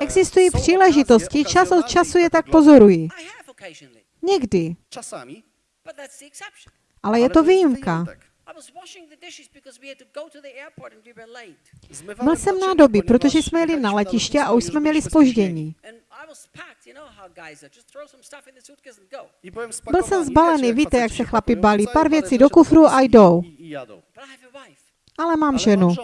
Existují příležitosti, čas od času je tak pozorují. Někdy. Ale je to výjimka. Byl jsem nádoby, protože jsme jeli na letiště a už jsme měli spoždění. Byl jsem zbalený, víte, jak se chlapi balí, pár věcí do kufru a jdou. Ale mám ženu.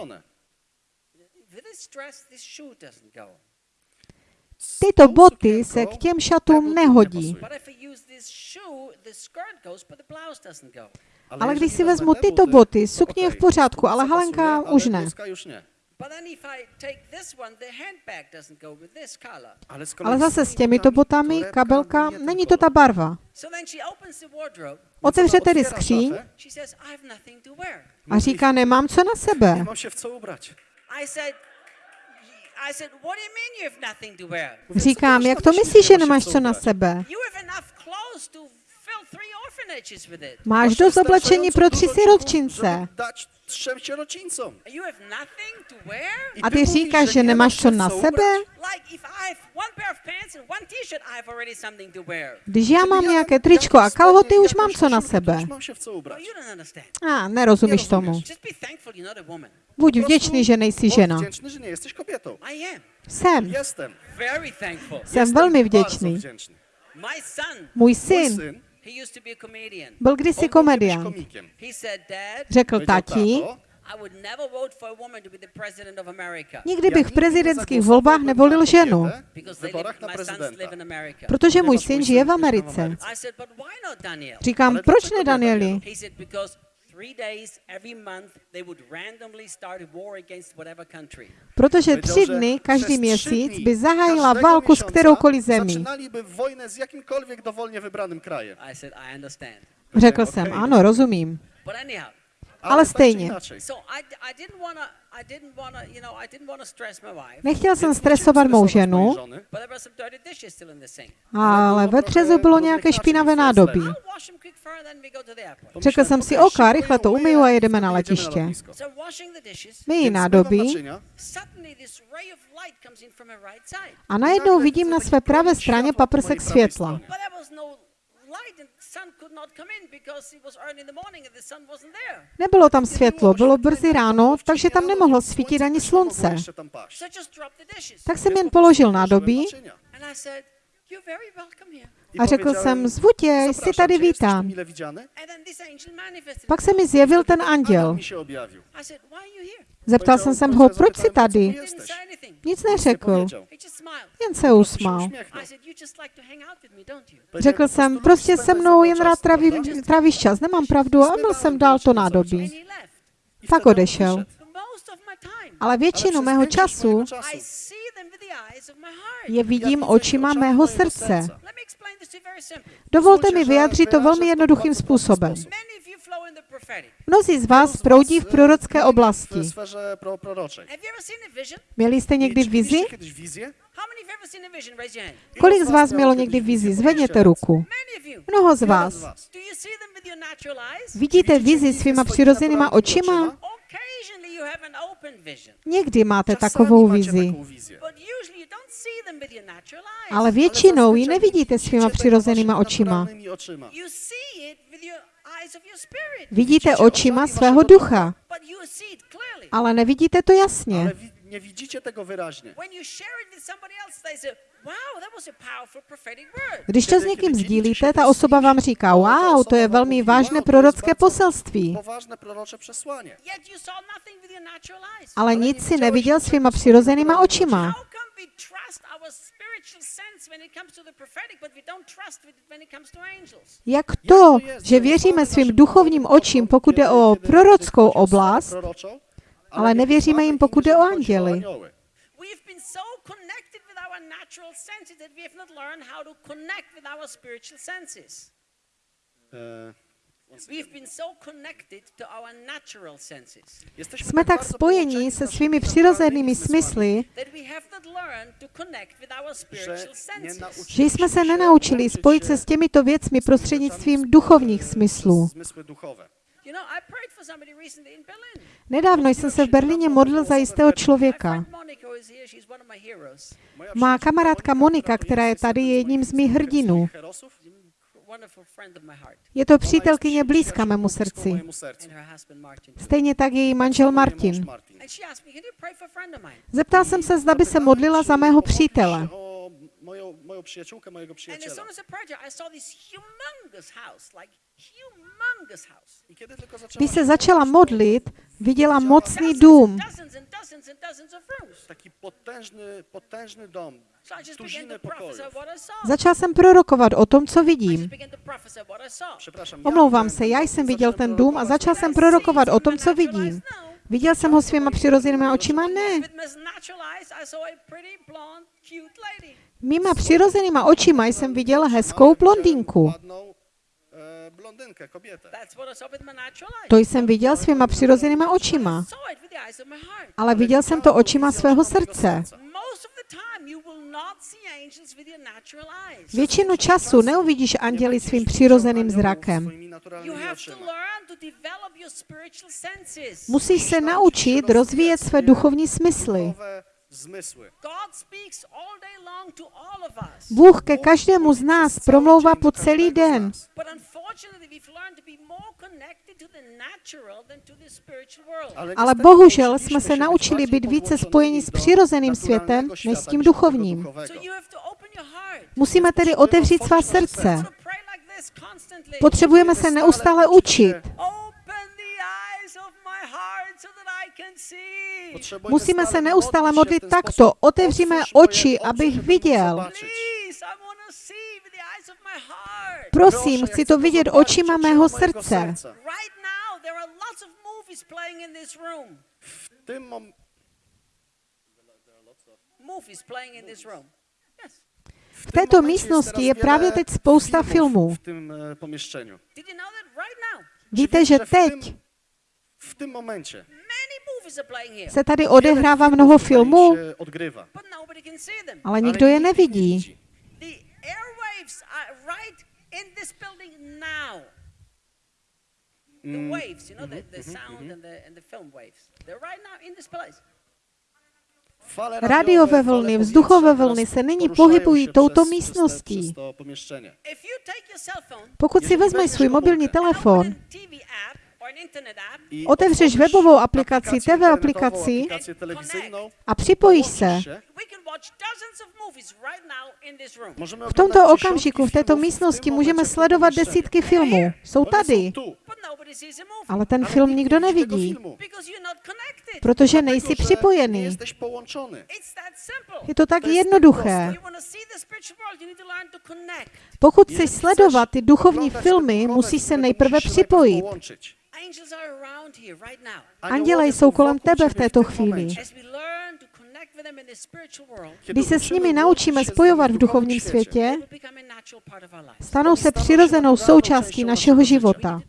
Tyto boty se k těm šatům nehodí. Ale když si vezmu tyto boty, sukně je v pořádku, ale halenka už ne. Ale zase s těmito botami, kabelka, není to ta barva. Otevře tedy skříň. a říká, nemám co na sebe. Říkám, jak to myslíš, že nemáš co na sebe? Máš dost oblečení pro tři siročince? A ty říkáš, že nemáš co na sebe? Když já mám nějaké tričko a kalhoty, už mám co na sebe. A, nerozumíš tomu. Buď vděčný, že nejsi žena. Jsem. Jsem velmi vděčný. Můj syn. Byl kdysi komediant. Řekl tati, Nikdy bych v prezidentských volbách nevolil ženu, protože můj syn žije v Americe. Říkám, proč ne, Danieli? Protože tři dny každý měsíc by zahájila válku s kteroukoliv zemí. Zaczynali by wojnę s jakýmkoliv dovolně vybraným krajem. Řekl jsem, ano, rozumím. But anyhow, ale stejně. Nechtěl jsem stresovat mou ženu, ale ve třezu bylo nějaké špinavé nádobí. Řekl jsem si, OK, rychle to umyju a je, jedeme na letiště. Myji nádobí. a najednou vidím na své pravé straně paprsek světla. Nebylo tam světlo, bylo brzy ráno, takže tam nemohlo svítit ani slunce. Tak jsem jen položil nádobí a řekl jsem, zvu tě, jsi "Zapraszam tady vítám. Pak se mi zjevil ten anděl. Zeptal jsem se ho, proč jsi tady? Nic neřekl, jen se usmál. Řekl "Po prostu jsem, prostě se mnou jen rád traví, prawda?" trávíš čas, nemám pravdu a byl jsem dál to nádobí. On odešel. Ale většinu mého času je vidím očima mého srdce. Dovolte mi vyjádřit to velmi jednoduchým způsobem. Mnozí z vás proudí v prorocké oblasti. Měli jste někdy vizi? Kolik z vás mělo někdy vizi? Zvedněte ruku. Mnoho z vás. Vidíte vizi svýma přirozenýma očima? Někdy máte takovou vizi, ale většinou ji nevidíte svýma tego přirozenýma očima. Vidíte očima svého ducha, ale nevidíte to jasně. Když to s někým sdílíte, ta osoba vám říká, wow, to je velmi vážné prorocké poselství. Ale nic si neviděl svýma přirozenýma očima. Jak to, že věříme svým duchovním očím, pokud jde o prorockou oblast, ale nevěříme jim, pokud jde o anděly? Our natural senses that we have not learned how to connect with our spiritual senses. We've been so connected to our natural senses Jsme tak spojeni se svými přirozenými smysly, že jsme se nenaučili spojit se s těmito věcmi prostřednictvím duchovních smyslů. Zmysły duchowe. You know, I prayed for somebody recently in Berlin. Nedávno jsem se v Berlíně modlil za jistého člověka. Má kamarádka Monika, která je tady, je jedním z mých hrdinů. Je to přítelkyně blízká mému srdci. Stejně tak její manžel Martin. Zeptal jsem se, zda by se modlila za mého přítele. Moją, przyjaciółkę, mojego przyjaciela. Když se začala modlit, viděla mocný dům. Taki potężny, potężny dom. Tuzinę pokojów. Začal jsem prorokovat o tom, co vidím. Omlouvám se, já jsem viděl ten dům a začal jsem prorokovat o tom, co vidím. Viděl jsem ho svýma přirozenýma očima? Ne. Mýma přirozenýma očima jsem viděl hezkou blondýnku. E, blondynkę, kobietę. Eyes. To jsem viděl svýma přirozenýma očima. Ale viděl jsem to očima svého srdce. Většinu času neuvidíš anděli svým přirozeným zrakem. Musíš se naučit rozvíjet své duchovní smysly. Duchowe zmysły. God speaks all day long to all of us. Bůh ke každému z nás promlouvá po celý den. But unfortunately, we've learned to be more connected to the natural than to the spiritual world. Ale bohužel jsme se naučili bardziej být více spojeni s přirozeným světem než s tím duchovním. heart. Musíme tedy otevřít svá srdce. Potřebujeme se neustále učit. Musíme se neustále modlit takto. Otevříme oči, abych viděl. Prosím, chci to vidět očima mého srdce. serca. Right now, there are lots of movies playing in this room. W tym mom- Movies playing in this room. Yes. V této místnosti je právě teď spousta filmů. w tym e? Víte, že teď w tym momencie se tady odehrává mnoho filmů, them. ale nikdo je nevidí. widzi. The airwaves are right in this building now. The waves, you know, the, the sound and, the, and the film waves. They're right now in this place. Fale Radiové vlny, vzduchové vlny se nyní poruszają pohybují touto místností. Pokud si vezmeš svůj mobilní telefon, Otevřeš webovou aplikaci, TV aplikaci a připojíš se, v tomto okamžiku, v této místnosti můžeme sledovat desítky filmů. Jsou tady, ale ten film nikdo nevidí, protože nejsi připojený. Je to tak jednoduché. Pokud chceš sledovat ty duchovní filmy, musíš se nejprve připojit. Połączyć. Angels are around here right now. Anděle jsou kolem tebe v této chvíli. momencie. As we learn to connect with them in the spiritual world, Kiedy Když se s nimi naučíme spojovat v duchovním světě, they will become a natural part of our lives. stanou se přirozenou součástí našeho života.